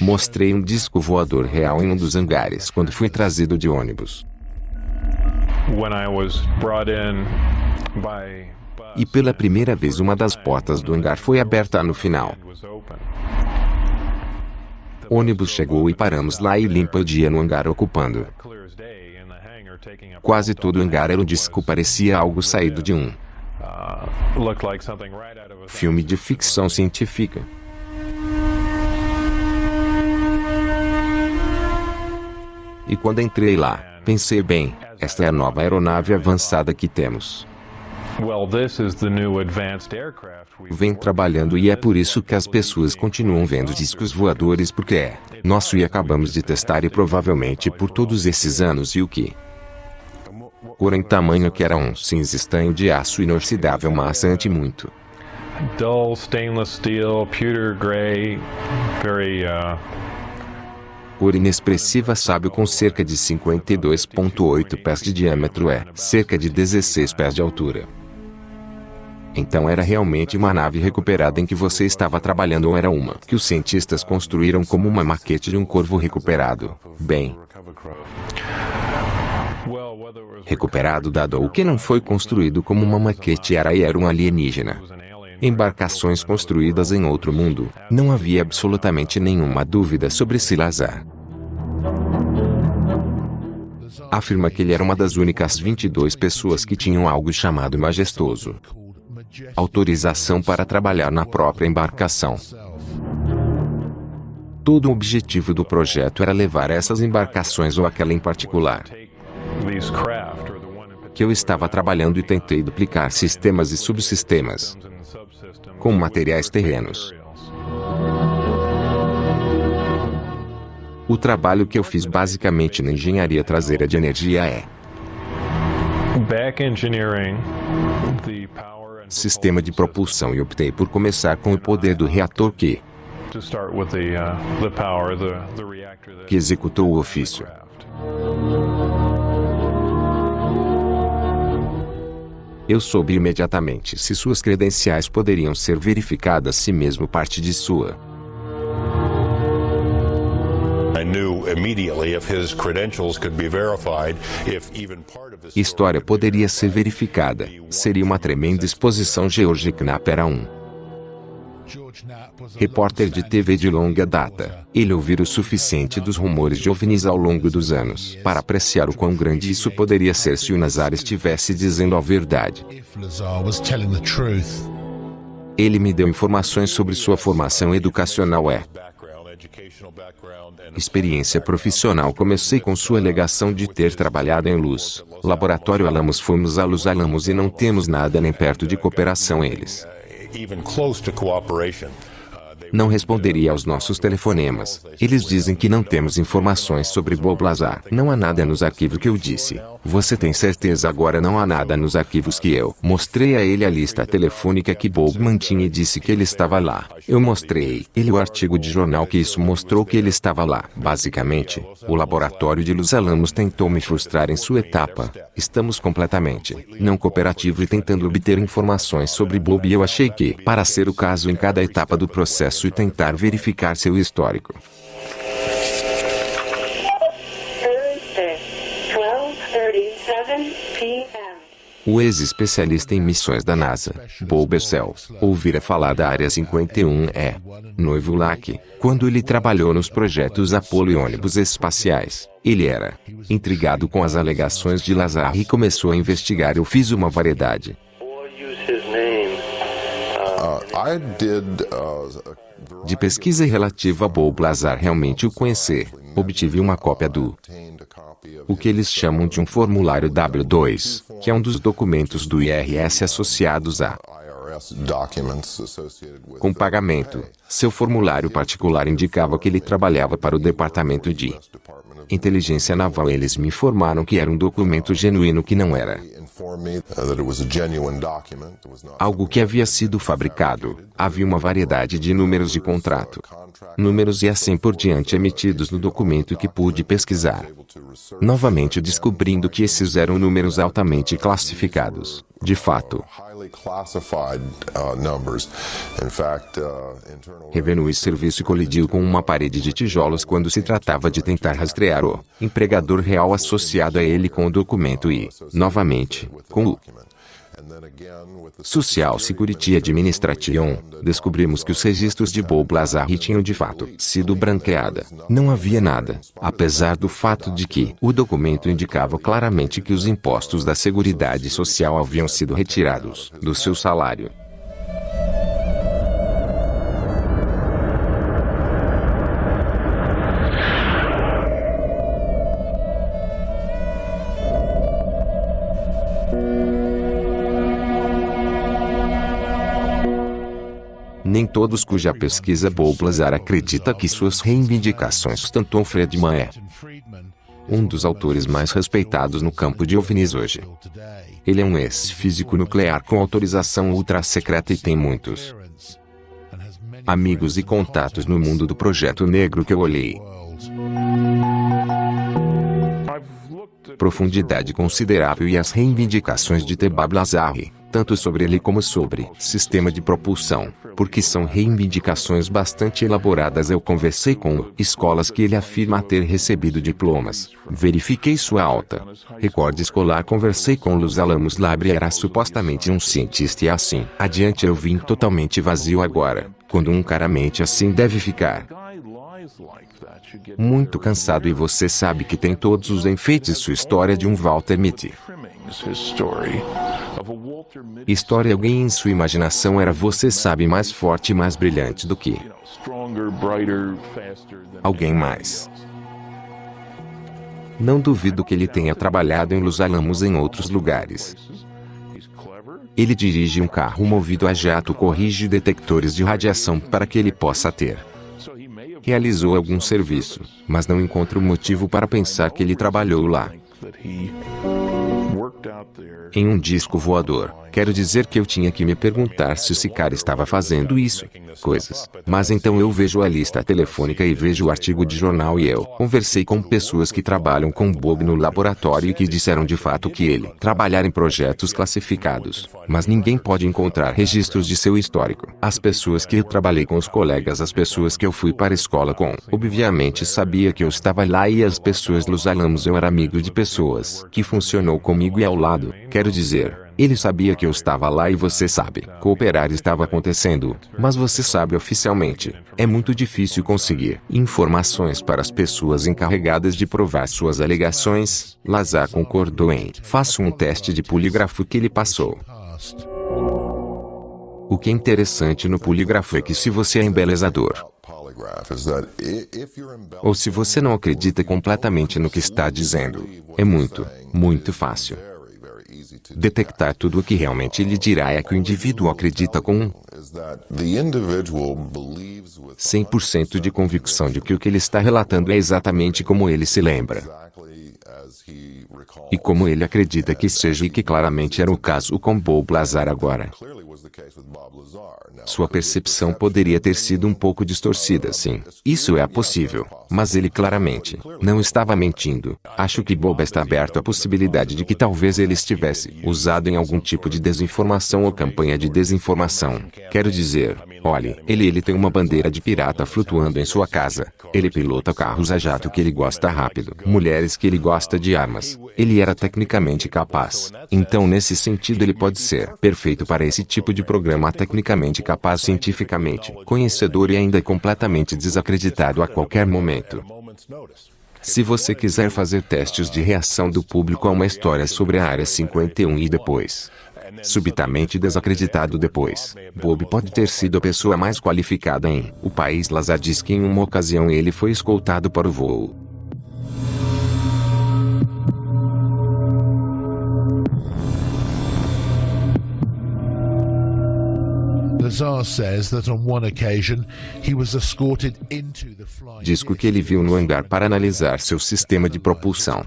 Mostrei um disco voador real em um dos hangares quando fui trazido de ônibus. E pela primeira vez uma das portas do hangar foi aberta no final. O ônibus chegou e paramos lá e limpa o dia no hangar ocupando. Quase todo o hangar era um disco parecia algo saído de um filme de ficção científica. E quando entrei lá, pensei bem, esta é a nova aeronave avançada que temos. Vem trabalhando e é por isso que as pessoas continuam vendo discos voadores porque é nosso e acabamos de testar e provavelmente por todos esses anos e o que? Cor em tamanho que era um cinza estanho de aço inoxidável maçante muito. Dull stainless steel, pewter gray, very uh, cor inexpressiva sábio com cerca de 52,8 pés de diâmetro é cerca de 16 pés de altura. Então era realmente uma nave recuperada em que você estava trabalhando ou era uma que os cientistas construíram como uma maquete de um corvo recuperado. Bem, recuperado dado o que não foi construído como uma maquete era e era um alienígena. Embarcações construídas em outro mundo, não havia absolutamente nenhuma dúvida sobre Silazar. Afirma que ele era uma das únicas 22 pessoas que tinham algo chamado majestoso. Autorização para trabalhar na própria embarcação. Todo o objetivo do projeto era levar essas embarcações ou aquela em particular que eu estava trabalhando e tentei duplicar sistemas e subsistemas com materiais terrenos. O trabalho que eu fiz basicamente na engenharia traseira de energia é sistema de propulsão e optei por começar com o poder do reator que, que executou o ofício. Eu soube imediatamente se suas credenciais poderiam ser verificadas se mesmo parte de sua. História poderia ser verificada. Seria uma tremenda exposição. George Knapp era um repórter de TV de longa data. Ele ouvira o suficiente dos rumores de OVNIs ao longo dos anos para apreciar o quão grande isso poderia ser se o Nazar estivesse dizendo a verdade. Ele me deu informações sobre sua formação educacional é experiência profissional comecei com sua alegação de ter trabalhado em luz. Laboratório Alamos fomos a Luz Alamos e não temos nada nem perto de cooperação eles não responderia aos nossos telefonemas. Eles dizem que não temos informações sobre Bob Lazar. Não há nada nos arquivos que eu disse. Você tem certeza agora não há nada nos arquivos que eu mostrei a ele a lista telefônica que Bob mantinha e disse que ele estava lá. Eu mostrei ele o artigo de jornal que isso mostrou que ele estava lá. Basicamente, o laboratório de Los Alamos tentou me frustrar em sua etapa. Estamos completamente não cooperativo e tentando obter informações sobre Bob e eu achei que, para ser o caso em cada etapa do processo e tentar verificar seu histórico. O ex-especialista em missões da NASA, Bob Bessel, ouvira falar da Área 51E. Noivo Lack, quando ele trabalhou nos projetos Apollo e ônibus espaciais, ele era intrigado com as alegações de Lazar e começou a investigar. Eu fiz uma variedade. De pesquisa relativa a Bob Lazar realmente o conhecer, obtive uma cópia do o que eles chamam de um formulário W2, que é um dos documentos do IRS associados a com pagamento. Seu formulário particular indicava que ele trabalhava para o Departamento de Inteligência Naval. Eles me informaram que era um documento genuíno que não era algo que havia sido fabricado. Havia uma variedade de números de contrato, números e assim por diante emitidos no documento que pude pesquisar. Novamente descobrindo que esses eram números altamente classificados. De fato, Revenue Serviço colidiu com uma parede de tijolos quando se tratava de tentar rastrear o empregador real associado a ele com o documento e, novamente, com o Social Security Administration, descobrimos que os registros de Bob Lazar tinham de fato sido branqueada. Não havia nada, apesar do fato de que o documento indicava claramente que os impostos da Seguridade Social haviam sido retirados do seu salário. Todos cuja pesquisa Bob Lazar acredita que suas reivindicações sustentou Friedman é um dos autores mais respeitados no campo de OVNIs hoje. Ele é um ex-físico nuclear com autorização ultra-secreta e tem muitos amigos e contatos no mundo do projeto negro que eu olhei. Profundidade considerável e as reivindicações de Tebab Lazari tanto sobre ele como sobre sistema de propulsão, porque são reivindicações bastante elaboradas. Eu conversei com escolas que ele afirma ter recebido diplomas. Verifiquei sua alta recorde escolar. Conversei com Luz Alamos Labre era supostamente um cientista e assim adiante eu vim totalmente vazio agora. Quando um cara mente assim deve ficar muito cansado e você sabe que tem todos os enfeites sua história de um Walter Mitty. História alguém em sua imaginação era você sabe mais forte e mais brilhante do que alguém mais. Não duvido que ele tenha trabalhado em Los Alamos em outros lugares. Ele dirige um carro movido a jato corrige detectores de radiação para que ele possa ter. Realizou algum serviço, mas não encontro motivo para pensar que ele trabalhou lá. Em um disco voador. Quero dizer que eu tinha que me perguntar se esse cara estava fazendo isso. Coisas. Mas então eu vejo a lista telefônica e vejo o artigo de jornal e eu conversei com pessoas que trabalham com Bob no laboratório e que disseram de fato que ele trabalhar em projetos classificados. Mas ninguém pode encontrar registros de seu histórico. As pessoas que eu trabalhei com os colegas, as pessoas que eu fui para a escola com, obviamente sabia que eu estava lá e as pessoas dos Alamos eu era amigo de pessoas que funcionou comigo e ao lado. Quero dizer, ele sabia que eu estava lá e você sabe. Cooperar estava acontecendo, mas você sabe oficialmente. É muito difícil conseguir informações para as pessoas encarregadas de provar suas alegações. Lazar concordou em. Faça um teste de polígrafo que ele passou. O que é interessante no polígrafo é que se você é embelezador, ou se você não acredita completamente no que está dizendo, é muito, muito fácil detectar tudo o que realmente ele dirá é que o indivíduo acredita com 100% de convicção de que o que ele está relatando é exatamente como ele se lembra. E como ele acredita que seja e que claramente era o caso com Bob Lazar agora. Sua percepção poderia ter sido um pouco distorcida, sim. Isso é possível. Mas ele claramente não estava mentindo. Acho que Bob está aberto à possibilidade de que talvez ele estivesse usado em algum tipo de desinformação ou campanha de desinformação. Quero dizer, olhe, ele ele tem uma bandeira de pirata flutuando em sua casa. Ele pilota carros a jato que ele gosta rápido, mulheres que ele gosta de armas. Ele era tecnicamente capaz. Então nesse sentido ele pode ser perfeito para esse tipo de programa tecnicamente capaz cientificamente, conhecedor e ainda completamente desacreditado a qualquer momento. Se você quiser fazer testes de reação do público a uma história sobre a Área 51 e depois, subitamente desacreditado depois, Bob pode ter sido a pessoa mais qualificada em o país Lazar diz que em uma ocasião ele foi escoltado para o voo. Disco que ele viu no hangar para analisar seu sistema de propulsão.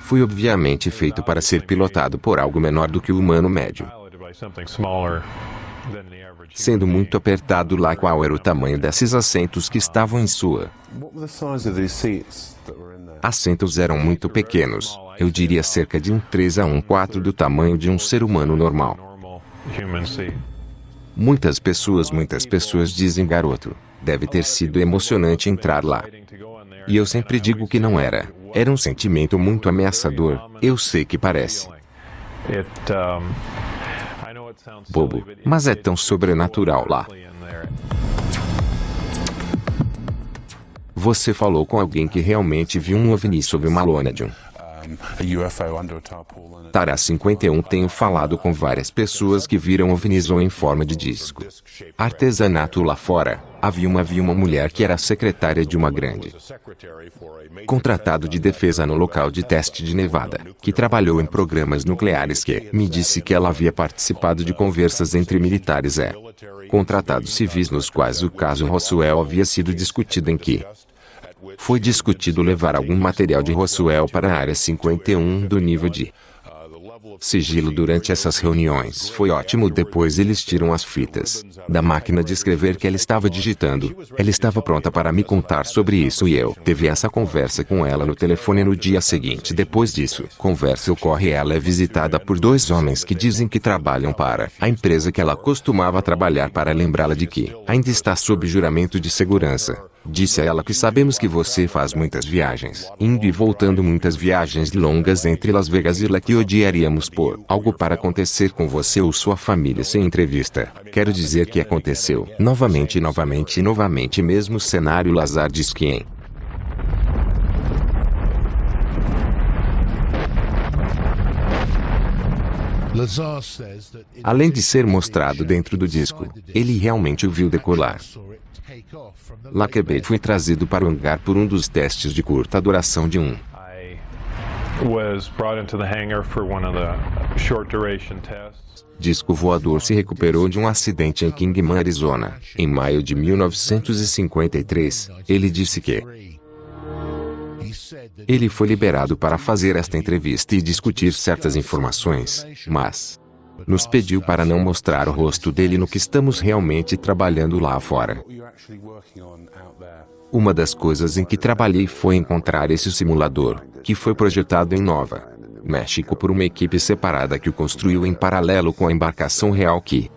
Foi obviamente feito para ser pilotado por algo menor do que o humano médio. Sendo muito apertado lá qual era o tamanho desses assentos que estavam em sua. Assentos eram muito pequenos, eu diria cerca de um 3 a um 4 do tamanho de um ser humano normal. Muitas pessoas, muitas pessoas dizem garoto, deve ter sido emocionante entrar lá. E eu sempre digo que não era. Era um sentimento muito ameaçador, eu sei que parece. Bobo, mas é tão sobrenatural lá. Você falou com alguém que realmente viu um OVNI sob uma lona de um Tara 51 Tenho falado com várias pessoas que viram OVNIs ou em forma de disco. Artesanato lá fora. Havia uma, havia uma mulher que era secretária de uma grande. Contratado de defesa no local de teste de Nevada, que trabalhou em programas nucleares que me disse que ela havia participado de conversas entre militares e contratados civis nos quais o caso Roswell havia sido discutido em que foi discutido levar algum material de Roswell para a área 51 do nível de sigilo durante essas reuniões. Foi ótimo. Depois eles tiram as fitas da máquina de escrever que ela estava digitando. Ela estava pronta para me contar sobre isso e eu teve essa conversa com ela no telefone no dia seguinte. Depois disso, conversa ocorre. Ela é visitada por dois homens que dizem que trabalham para a empresa que ela costumava trabalhar para lembrá-la de que ainda está sob juramento de segurança. Disse a ela que sabemos que você faz muitas viagens, indo e voltando muitas viagens longas entre Las Vegas e lá que odiaríamos por algo para acontecer com você ou sua família sem entrevista. Quero dizer que aconteceu. Novamente, novamente novamente mesmo cenário Lazar diz que em Além de ser mostrado dentro do disco, ele realmente o viu decolar. Lackebait foi trazido para o hangar por um dos testes de curta duração de um. Disco voador se recuperou de um acidente em Kingman, Arizona, em maio de 1953. Ele disse que Ele foi liberado para fazer esta entrevista e discutir certas informações, mas nos pediu para não mostrar o rosto dele no que estamos realmente trabalhando lá fora. Uma das coisas em que trabalhei foi encontrar esse simulador, que foi projetado em Nova México por uma equipe separada que o construiu em paralelo com a embarcação real que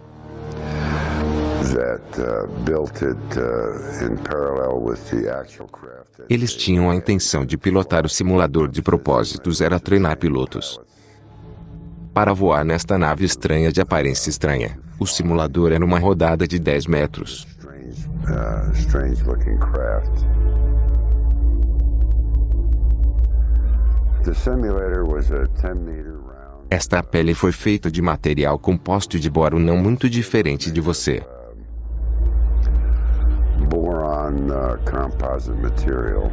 eles tinham a intenção de pilotar o simulador de propósitos era treinar pilotos para voar nesta nave estranha de aparência estranha. O simulador era uma rodada de 10 metros. Esta pele foi feita de material composto de boro não muito diferente de você. Boron uh, composite material.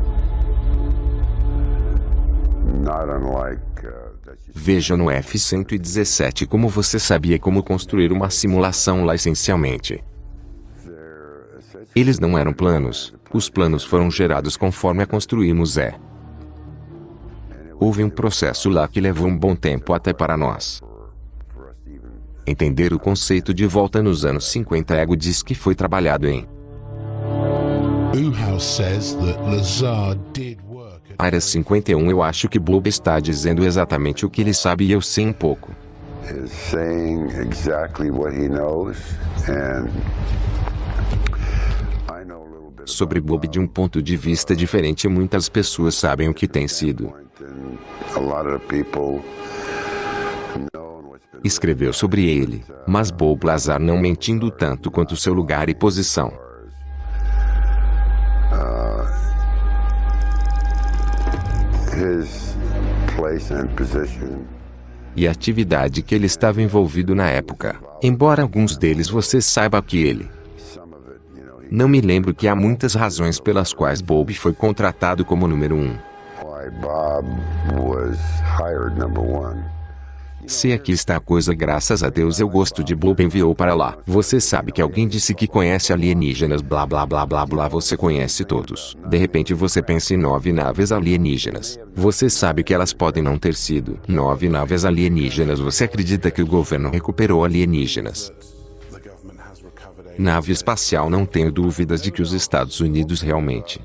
Not unlike uh, Veja no F-117 como você sabia como construir uma simulação lá essencialmente. Eles não eram planos, os planos foram gerados conforme a construímos é. Houve um processo lá que levou um bom tempo até para nós. Entender o conceito de volta nos anos 50 Ego diz que foi trabalhado em Área 51 Eu acho que Bob está dizendo exatamente o que ele sabe e eu sei um pouco. Sobre Bob de um ponto de vista diferente muitas pessoas sabem o que tem sido. Escreveu sobre ele, mas Bob Lazar não mentindo tanto quanto seu lugar e posição. E a atividade que ele estava envolvido na época, embora alguns deles você saiba que ele. Não me lembro que há muitas razões pelas quais Bob foi contratado como número um. Se aqui está a coisa, graças a Deus eu gosto de Bob enviou para lá. Você sabe que alguém disse que conhece alienígenas, blá blá blá blá blá, você conhece todos. De repente você pensa em nove naves alienígenas. Você sabe que elas podem não ter sido nove naves alienígenas. Você acredita que o governo recuperou alienígenas? Nave espacial, não tenho dúvidas de que os Estados Unidos realmente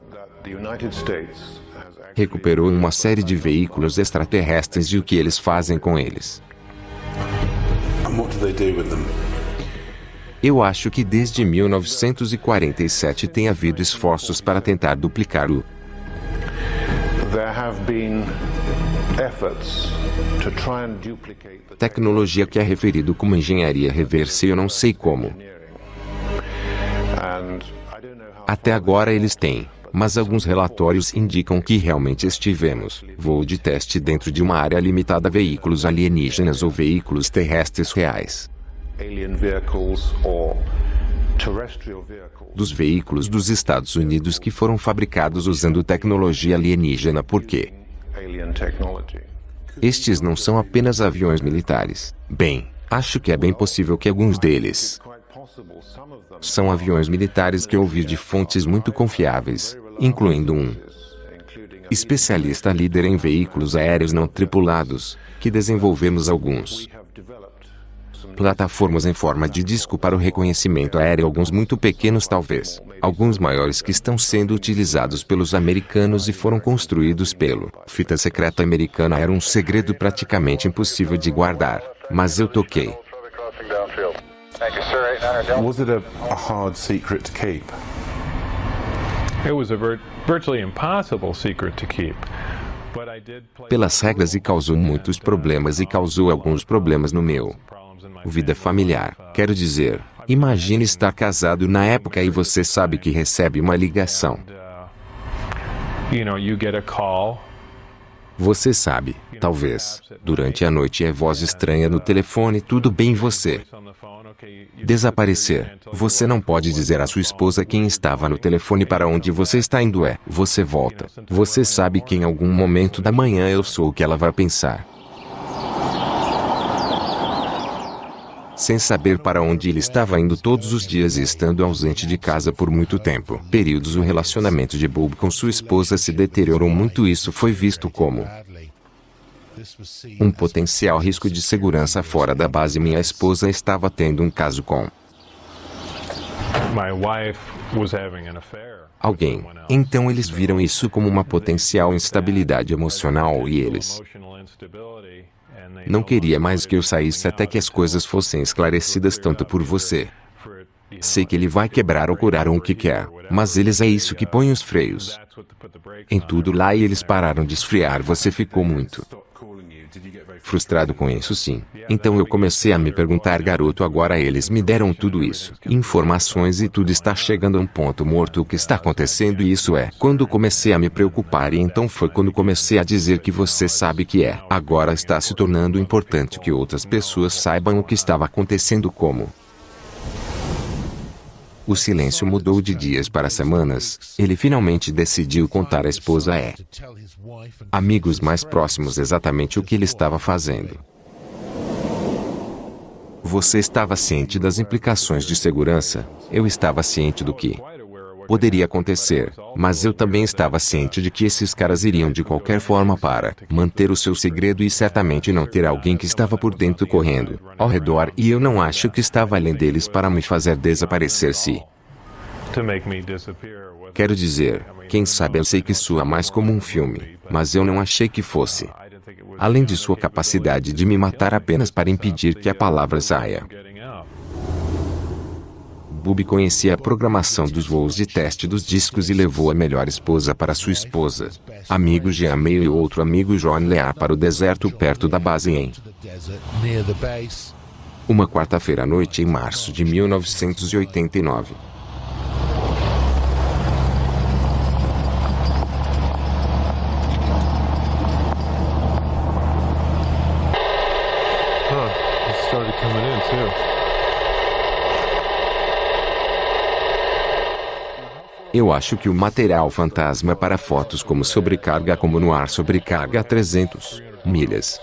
recuperou uma série de veículos extraterrestres e o que eles fazem com eles. Eu acho que desde 1947 tem havido esforços para tentar duplicar o. Tecnologia que é referido como engenharia reversa eu não sei como. Até agora eles têm, mas alguns relatórios indicam que realmente estivemos voo de teste dentro de uma área limitada a veículos alienígenas ou veículos terrestres reais. Dos veículos dos Estados Unidos que foram fabricados usando tecnologia alienígena por quê? Estes não são apenas aviões militares. Bem, acho que é bem possível que alguns deles são aviões militares que ouvi de fontes muito confiáveis, incluindo um especialista líder em veículos aéreos não tripulados, que desenvolvemos alguns plataformas em forma de disco para o reconhecimento aéreo, alguns muito pequenos talvez, alguns maiores que estão sendo utilizados pelos americanos e foram construídos pelo fita secreta americana. Era um segredo praticamente impossível de guardar, mas eu toquei. Was it a, a hard secret to keep? Pelas regras e causou muitos problemas e causou alguns problemas no meu vida familiar. Quero dizer, imagine estar casado na época e você sabe que recebe uma ligação. Você sabe, talvez, durante a noite é voz estranha no telefone, tudo bem você desaparecer. Você não pode dizer à sua esposa quem estava no telefone para onde você está indo é. Você volta. Você sabe que em algum momento da manhã eu sou o que ela vai pensar. sem saber para onde ele estava indo todos os dias e estando ausente de casa por muito tempo. Períodos o relacionamento de Bob com sua esposa se deteriorou muito isso foi visto como um potencial risco de segurança fora da base. Minha esposa estava tendo um caso com alguém. Então eles viram isso como uma potencial instabilidade emocional e eles não queria mais que eu saísse até que as coisas fossem esclarecidas tanto por você. Sei que ele vai quebrar ou curar o que quer, mas eles é isso que põe os freios. Em tudo lá e eles pararam de esfriar. você ficou muito frustrado com isso sim. Então eu comecei a me perguntar garoto agora eles me deram tudo isso. Informações e tudo está chegando a um ponto morto o que está acontecendo e isso é. Quando comecei a me preocupar e então foi quando comecei a dizer que você sabe que é. Agora está se tornando importante que outras pessoas saibam o que estava acontecendo como. O silêncio mudou de dias para semanas. Ele finalmente decidiu contar à esposa é amigos mais próximos exatamente o que ele estava fazendo. Você estava ciente das implicações de segurança? Eu estava ciente do que poderia acontecer, mas eu também estava ciente de que esses caras iriam de qualquer forma para manter o seu segredo e certamente não ter alguém que estava por dentro correndo ao redor e eu não acho que estava além deles para me fazer desaparecer se Quero dizer, quem sabe eu sei que soa mais como um filme, mas eu não achei que fosse. Além de sua capacidade de me matar apenas para impedir que a palavra saia. Bubi conhecia a programação dos voos de teste dos discos e levou a melhor esposa para sua esposa, amigo Jean Meio e outro amigo John Lear para o deserto perto da base em uma quarta-feira à noite em março de 1989. started coming in too. Eu acho que o material fantasma para fotos como sobrecarga como no ar sobrecarga a 300 milhas.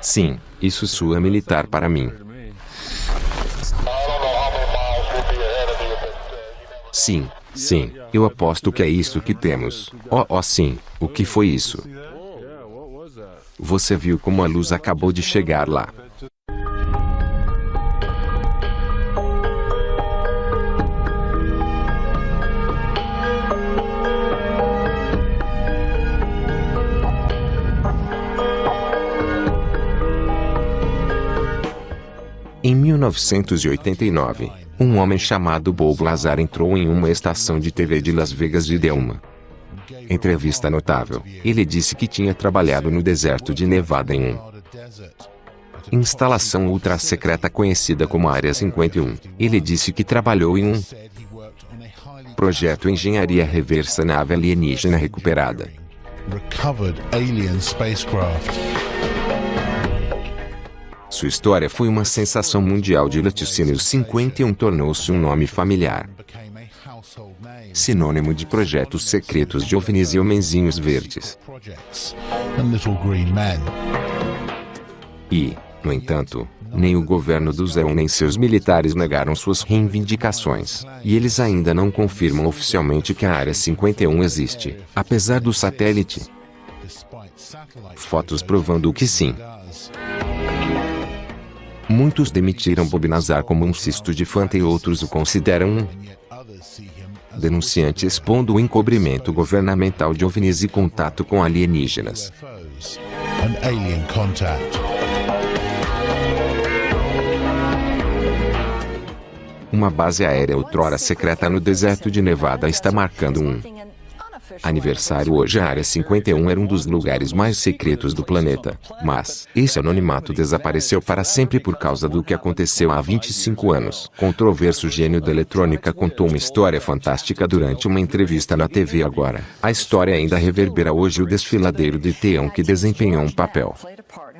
Sim, isso soa militar para mim. Sim, sim, eu aposto que é isso que temos. Oh, oh sim, o que foi isso? Você viu como a luz acabou de chegar lá. 1989, um homem chamado Bob Lazar entrou em uma estação de TV de Las Vegas e deu uma entrevista notável. Ele disse que tinha trabalhado no deserto de Nevada em um instalação ultra secreta conhecida como Área 51. Ele disse que trabalhou em um projeto engenharia reversa nave alienígena recuperada. Sua história foi uma sensação mundial de laticínio 51 tornou-se um nome familiar. Sinônimo de projetos secretos de ovnis e homenzinhos verdes. E, no entanto, nem o governo do Zéu nem seus militares negaram suas reivindicações, e eles ainda não confirmam oficialmente que a Área 51 existe, apesar do satélite. Fotos provando que sim. Muitos demitiram Bob Nazar como um cisto de fanta e outros o consideram um denunciante expondo o encobrimento governamental de OVNIs e contato com alienígenas. Uma base aérea outrora secreta no deserto de Nevada está marcando um aniversário hoje a Área 51 era um dos lugares mais secretos do planeta, mas esse anonimato desapareceu para sempre por causa do que aconteceu há 25 anos. Controverso gênio da eletrônica contou uma história fantástica durante uma entrevista na TV agora. A história ainda reverbera hoje o desfiladeiro de Teão que desempenhou um papel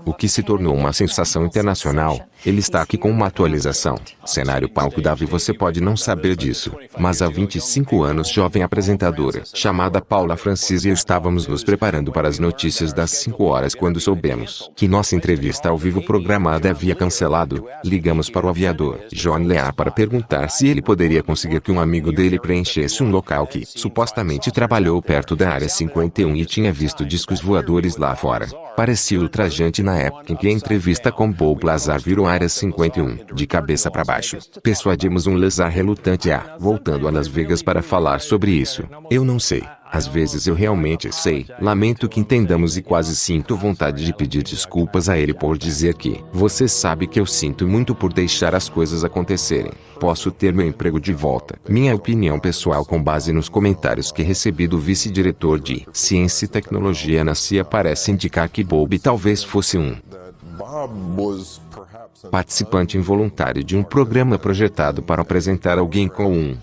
o que se tornou uma sensação internacional. Ele está aqui com uma atualização. Cenário palco Davi você pode não saber disso, mas há 25 anos jovem apresentadora, chamada Paula Francis e eu estávamos nos preparando para as notícias das 5 horas quando soubemos que nossa entrevista ao vivo programada havia cancelado. Ligamos para o aviador, John Lear para perguntar se ele poderia conseguir que um amigo dele preenchesse um local que, supostamente trabalhou perto da área 51 e tinha visto discos voadores lá fora. Parecia ultrajante na época em que a entrevista com Bob Lazar virou área 51, de cabeça para baixo. Persuadimos um Lazar relutante a, voltando a Las Vegas para falar sobre isso. Eu não sei. Às vezes eu realmente sei. Lamento que entendamos e quase sinto vontade de pedir desculpas a ele por dizer que você sabe que eu sinto muito por deixar as coisas acontecerem. Posso ter meu emprego de volta. Minha opinião pessoal com base nos comentários que recebi do vice-diretor de Ciência e Tecnologia na CIA parece indicar que Bob talvez fosse um participante involuntário de um programa projetado para apresentar alguém com um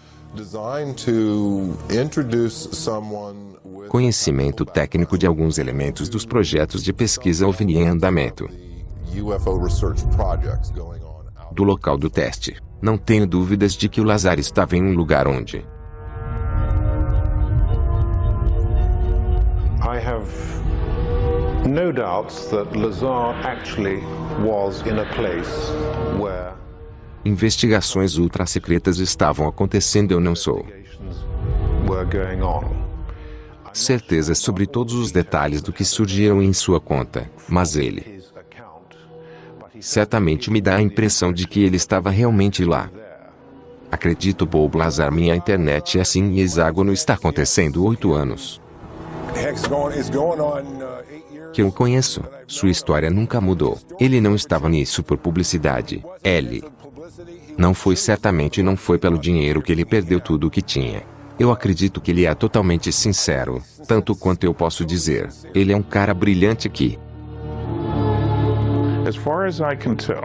conhecimento técnico de alguns elementos dos projetos de pesquisa OVNI em andamento do local do teste. Não tenho dúvidas de que o Lazar estava em um lugar onde I have no doubts that Lazar actually was in a place where investigações ultra-secretas estavam acontecendo eu não sou certeza sobre todos os detalhes do que surgiram em sua conta, mas ele certamente me dá a impressão de que ele estava realmente lá. Acredito Bob Lazar minha internet é assim e hexágono está acontecendo oito anos. Que eu conheço, sua história nunca mudou. Ele não estava nisso por publicidade. Ele não foi certamente não foi pelo dinheiro que ele perdeu tudo o que tinha. Eu acredito que ele é totalmente sincero, tanto quanto eu posso dizer. Ele é um cara brilhante que As far as I can tell,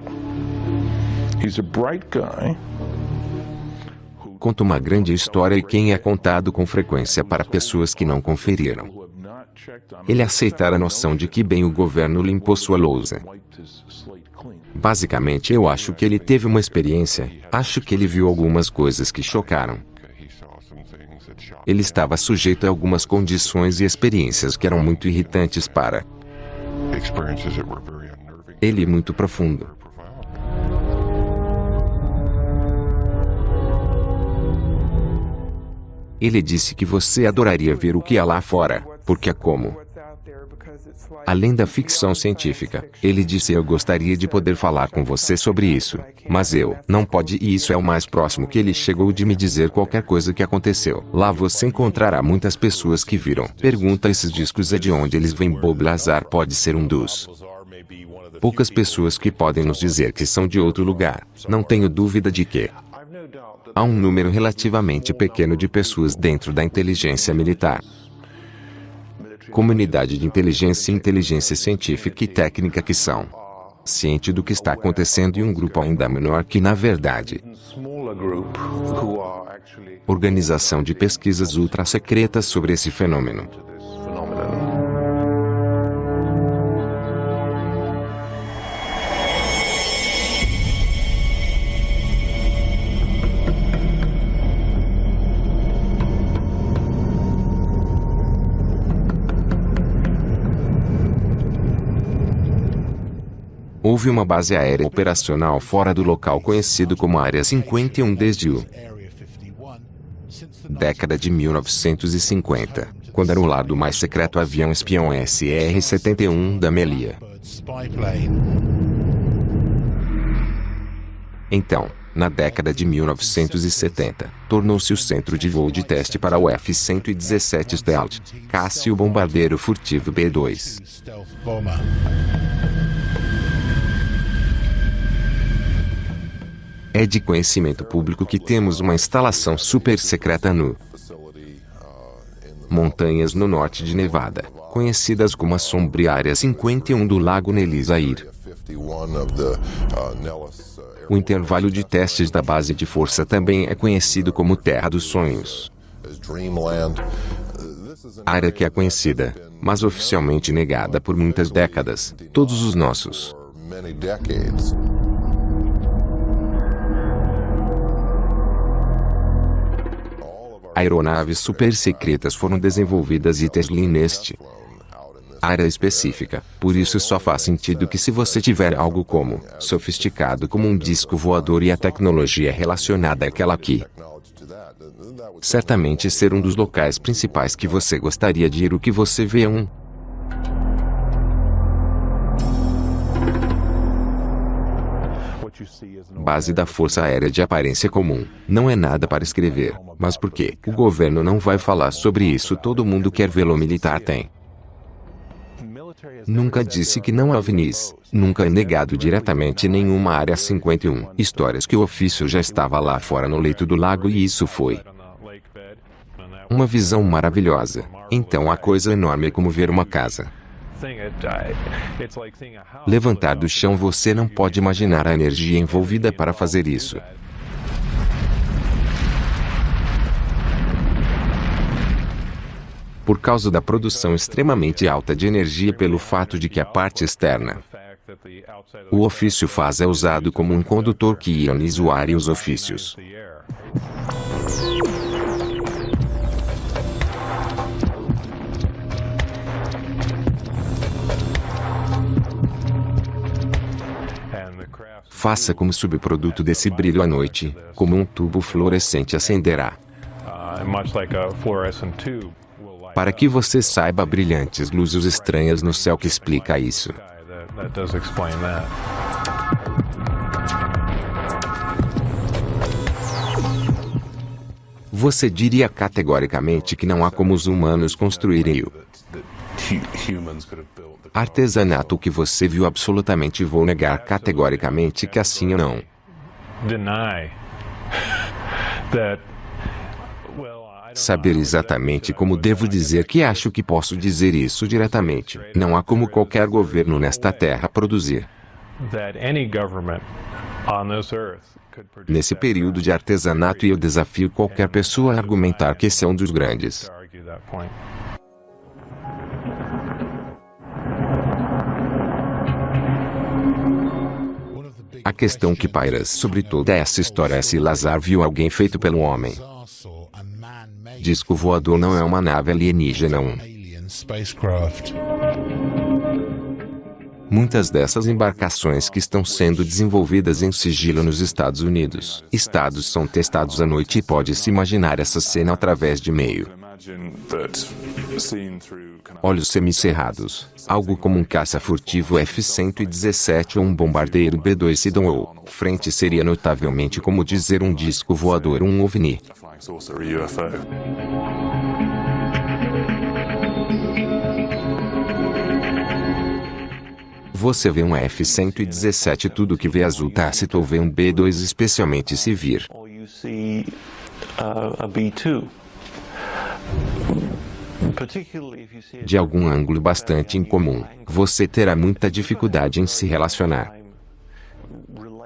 he's a bright guy. conta uma grande história e quem é contado com frequência para pessoas que não conferiram. Ele aceitar a noção de que bem o governo limpou sua lousa. Basicamente eu acho que ele teve uma experiência, acho que ele viu algumas coisas que chocaram. Ele estava sujeito a algumas condições e experiências que eram muito irritantes para ele muito profundo. Ele disse que você adoraria ver o que há lá fora, porque é como. Além da ficção científica, ele disse eu gostaria de poder falar com você sobre isso, mas eu não pode e isso é o mais próximo que ele chegou de me dizer qualquer coisa que aconteceu. Lá você encontrará muitas pessoas que viram. Pergunta esses discos é de onde eles vêm Bob Lazar pode ser um dos poucas pessoas que podem nos dizer que são de outro lugar. Não tenho dúvida de que há um número relativamente pequeno de pessoas dentro da inteligência militar. Comunidade de inteligência e inteligência científica e técnica que são ciente do que está acontecendo e um grupo ainda menor que na verdade organização de pesquisas ultra secretas sobre esse fenômeno. Houve uma base aérea operacional fora do local conhecido como Área 51 desde o década de 1950, quando era o lado mais secreto avião espião SR-71 da Melia. Então, na década de 1970, tornou-se o centro de voo de teste para o F-117 Stealth, caça e o bombardeiro furtivo B-2. É de conhecimento público que temos uma instalação super secreta no montanhas no norte de Nevada, conhecidas como a sombria área 51 do Lago Nelisair. O intervalo de testes da base de força também é conhecido como Terra dos Sonhos. Área que é conhecida mas oficialmente negada por muitas décadas, todos os nossos. Aeronaves super secretas foram desenvolvidas e Tesla neste área específica. Por isso só faz sentido que se você tiver algo como sofisticado como um disco voador e a tecnologia relacionada àquela aqui, certamente ser um dos locais principais que você gostaria de ir o que você vê um base da Força Aérea de aparência comum. Não é nada para escrever. Mas por quê? O governo não vai falar sobre isso todo mundo quer vê-lo militar tem. Nunca disse que não há ovnis. Nunca é negado diretamente nenhuma área 51. Histórias que o ofício já estava lá fora no leito do lago e isso foi uma visão maravilhosa. Então a coisa enorme é como ver uma casa. Levantar do chão você não pode imaginar a energia envolvida para fazer isso. Por causa da produção extremamente alta de energia pelo fato de que a parte externa o ofício faz é usado como um condutor que ioniza o ar e os ofícios. Faça como subproduto desse brilho à noite, como um tubo fluorescente acenderá. Para que você saiba brilhantes luzes estranhas no céu que explica isso. Você diria categoricamente que não há como os humanos construírem o artesanato que você viu absolutamente vou negar categoricamente que assim não. Saber exatamente como devo dizer que acho que posso dizer isso diretamente. Não há como qualquer governo nesta terra produzir. Nesse período de artesanato e eu desafio qualquer pessoa a argumentar que esse é um dos grandes. A questão que paira sobre toda essa história é se Lazar viu alguém feito pelo homem. Disco voador não é uma nave alienígena. Um. Muitas dessas embarcações que estão sendo desenvolvidas em sigilo nos Estados Unidos. Estados são testados à noite e pode-se imaginar essa cena através de meio olhos semicerrados, algo como um caça furtivo F-117 ou um bombardeiro B-2 Sidon ou, frente seria notavelmente como dizer um disco voador um OVNI. Você vê um F-117 tudo que vê azul tácito ou vê um B-2 especialmente se vir. De algum ângulo bastante incomum, você terá muita dificuldade em se relacionar.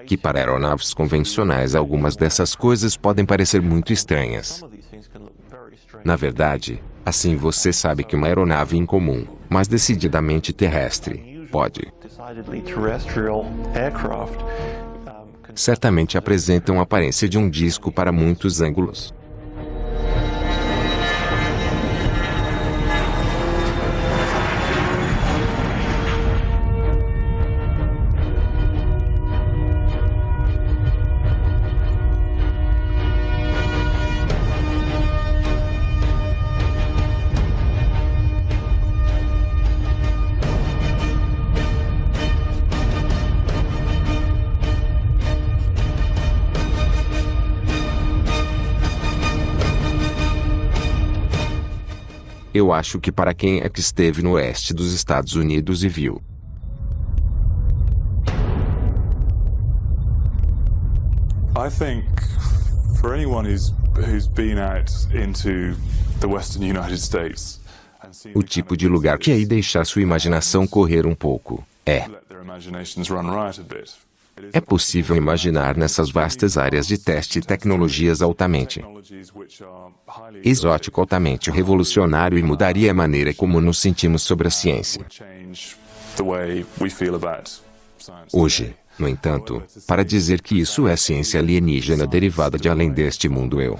Que para aeronaves convencionais algumas dessas coisas podem parecer muito estranhas. Na verdade, assim você sabe que uma aeronave incomum, mas decididamente terrestre, pode certamente apresenta uma aparência de um disco para muitos ângulos. Eu acho que para quem é que esteve no oeste dos Estados Unidos e viu. I think for anyone who's who's been out into the western United States o tipo de lugar que aí deixar sua imaginação correr um pouco. É É possível imaginar nessas vastas áreas de teste tecnologias altamente exótico, altamente revolucionário e mudaria a maneira como nos sentimos sobre a ciência. Hoje, no entanto, para dizer que isso é ciência alienígena derivada de além deste mundo eu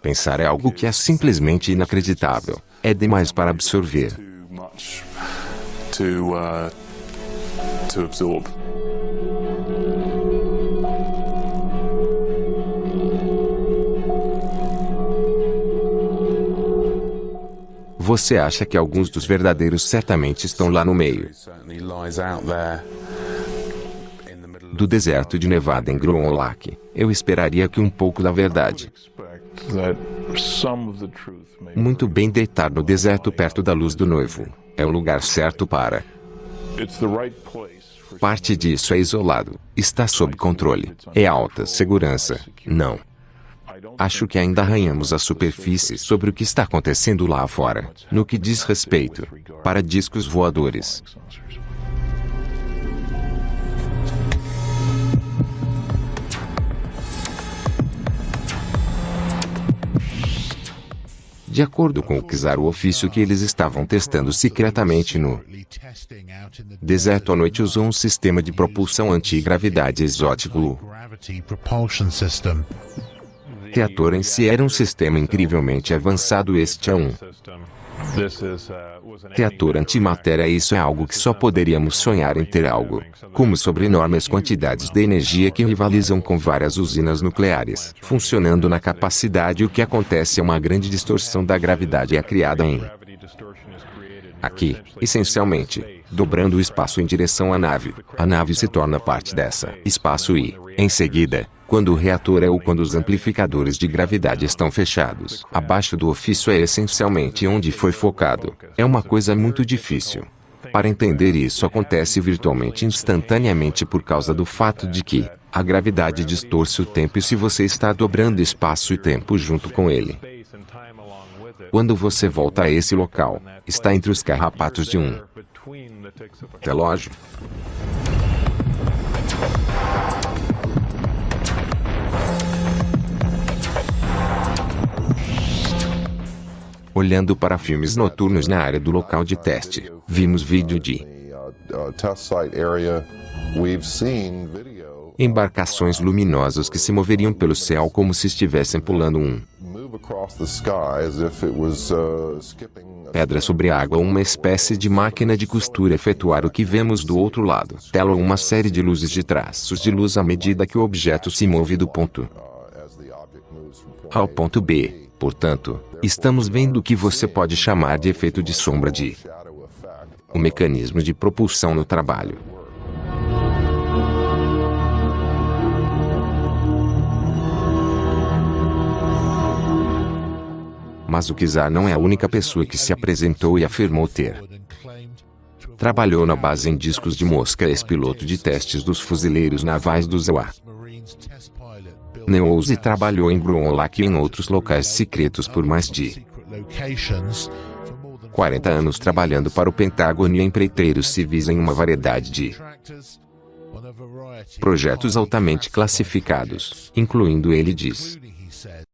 Pensar é algo que é simplesmente inacreditável. É demais para absorver. Você acha que alguns dos verdadeiros certamente estão lá no meio do deserto de Nevada em Groom Lake? Eu esperaria que um pouco da verdade muito bem deitar no deserto perto da luz do noivo. É o lugar certo para. Parte disso é isolado, está sob controle, é alta segurança. Não. Acho que ainda arranhamos a superfície sobre o que está acontecendo lá fora, no que diz respeito para discos voadores. De acordo com o Kizar, o ofício que eles estavam testando secretamente no deserto à noite usou um sistema de propulsão antigravidade exótico reator em si era um sistema incrivelmente avançado. Este é um reator antimatéria. Isso é algo que só poderíamos sonhar em ter algo, como sobre enormes quantidades de energia que rivalizam com várias usinas nucleares, funcionando na capacidade. O que acontece é uma grande distorção da gravidade é criada em Aqui, essencialmente, dobrando o espaço em direção à nave. A nave se torna parte dessa espaço e, em seguida, quando o reator é ou quando os amplificadores de gravidade estão fechados. Abaixo do ofício é essencialmente onde foi focado. É uma coisa muito difícil. Para entender isso acontece virtualmente instantaneamente por causa do fato de que a gravidade distorce o tempo e se você está dobrando espaço e tempo junto com ele. Quando você volta a esse local, está entre os carrapatos de um relógio. Olhando para filmes noturnos na área do local de teste, vimos vídeo de embarcações luminosas que se moveriam pelo céu como se estivessem pulando um pedra sobre água uma espécie de máquina de costura efetuar o que vemos do outro lado. Tela uma série de luzes de traços de luz à medida que o objeto se move do ponto A ao ponto B. Portanto, estamos vendo o que você pode chamar de efeito de sombra de o mecanismo de propulsão no trabalho. Mas o Kizar não é a única pessoa que se apresentou e afirmou ter. Trabalhou na base em discos de mosca ex-piloto de testes dos fuzileiros navais do ZEWA. Neouse trabalhou em Gruonlach e em outros locais secretos por mais de 40 anos trabalhando para o Pentágono e empreiteiros civis em uma variedade de projetos altamente classificados, incluindo ele diz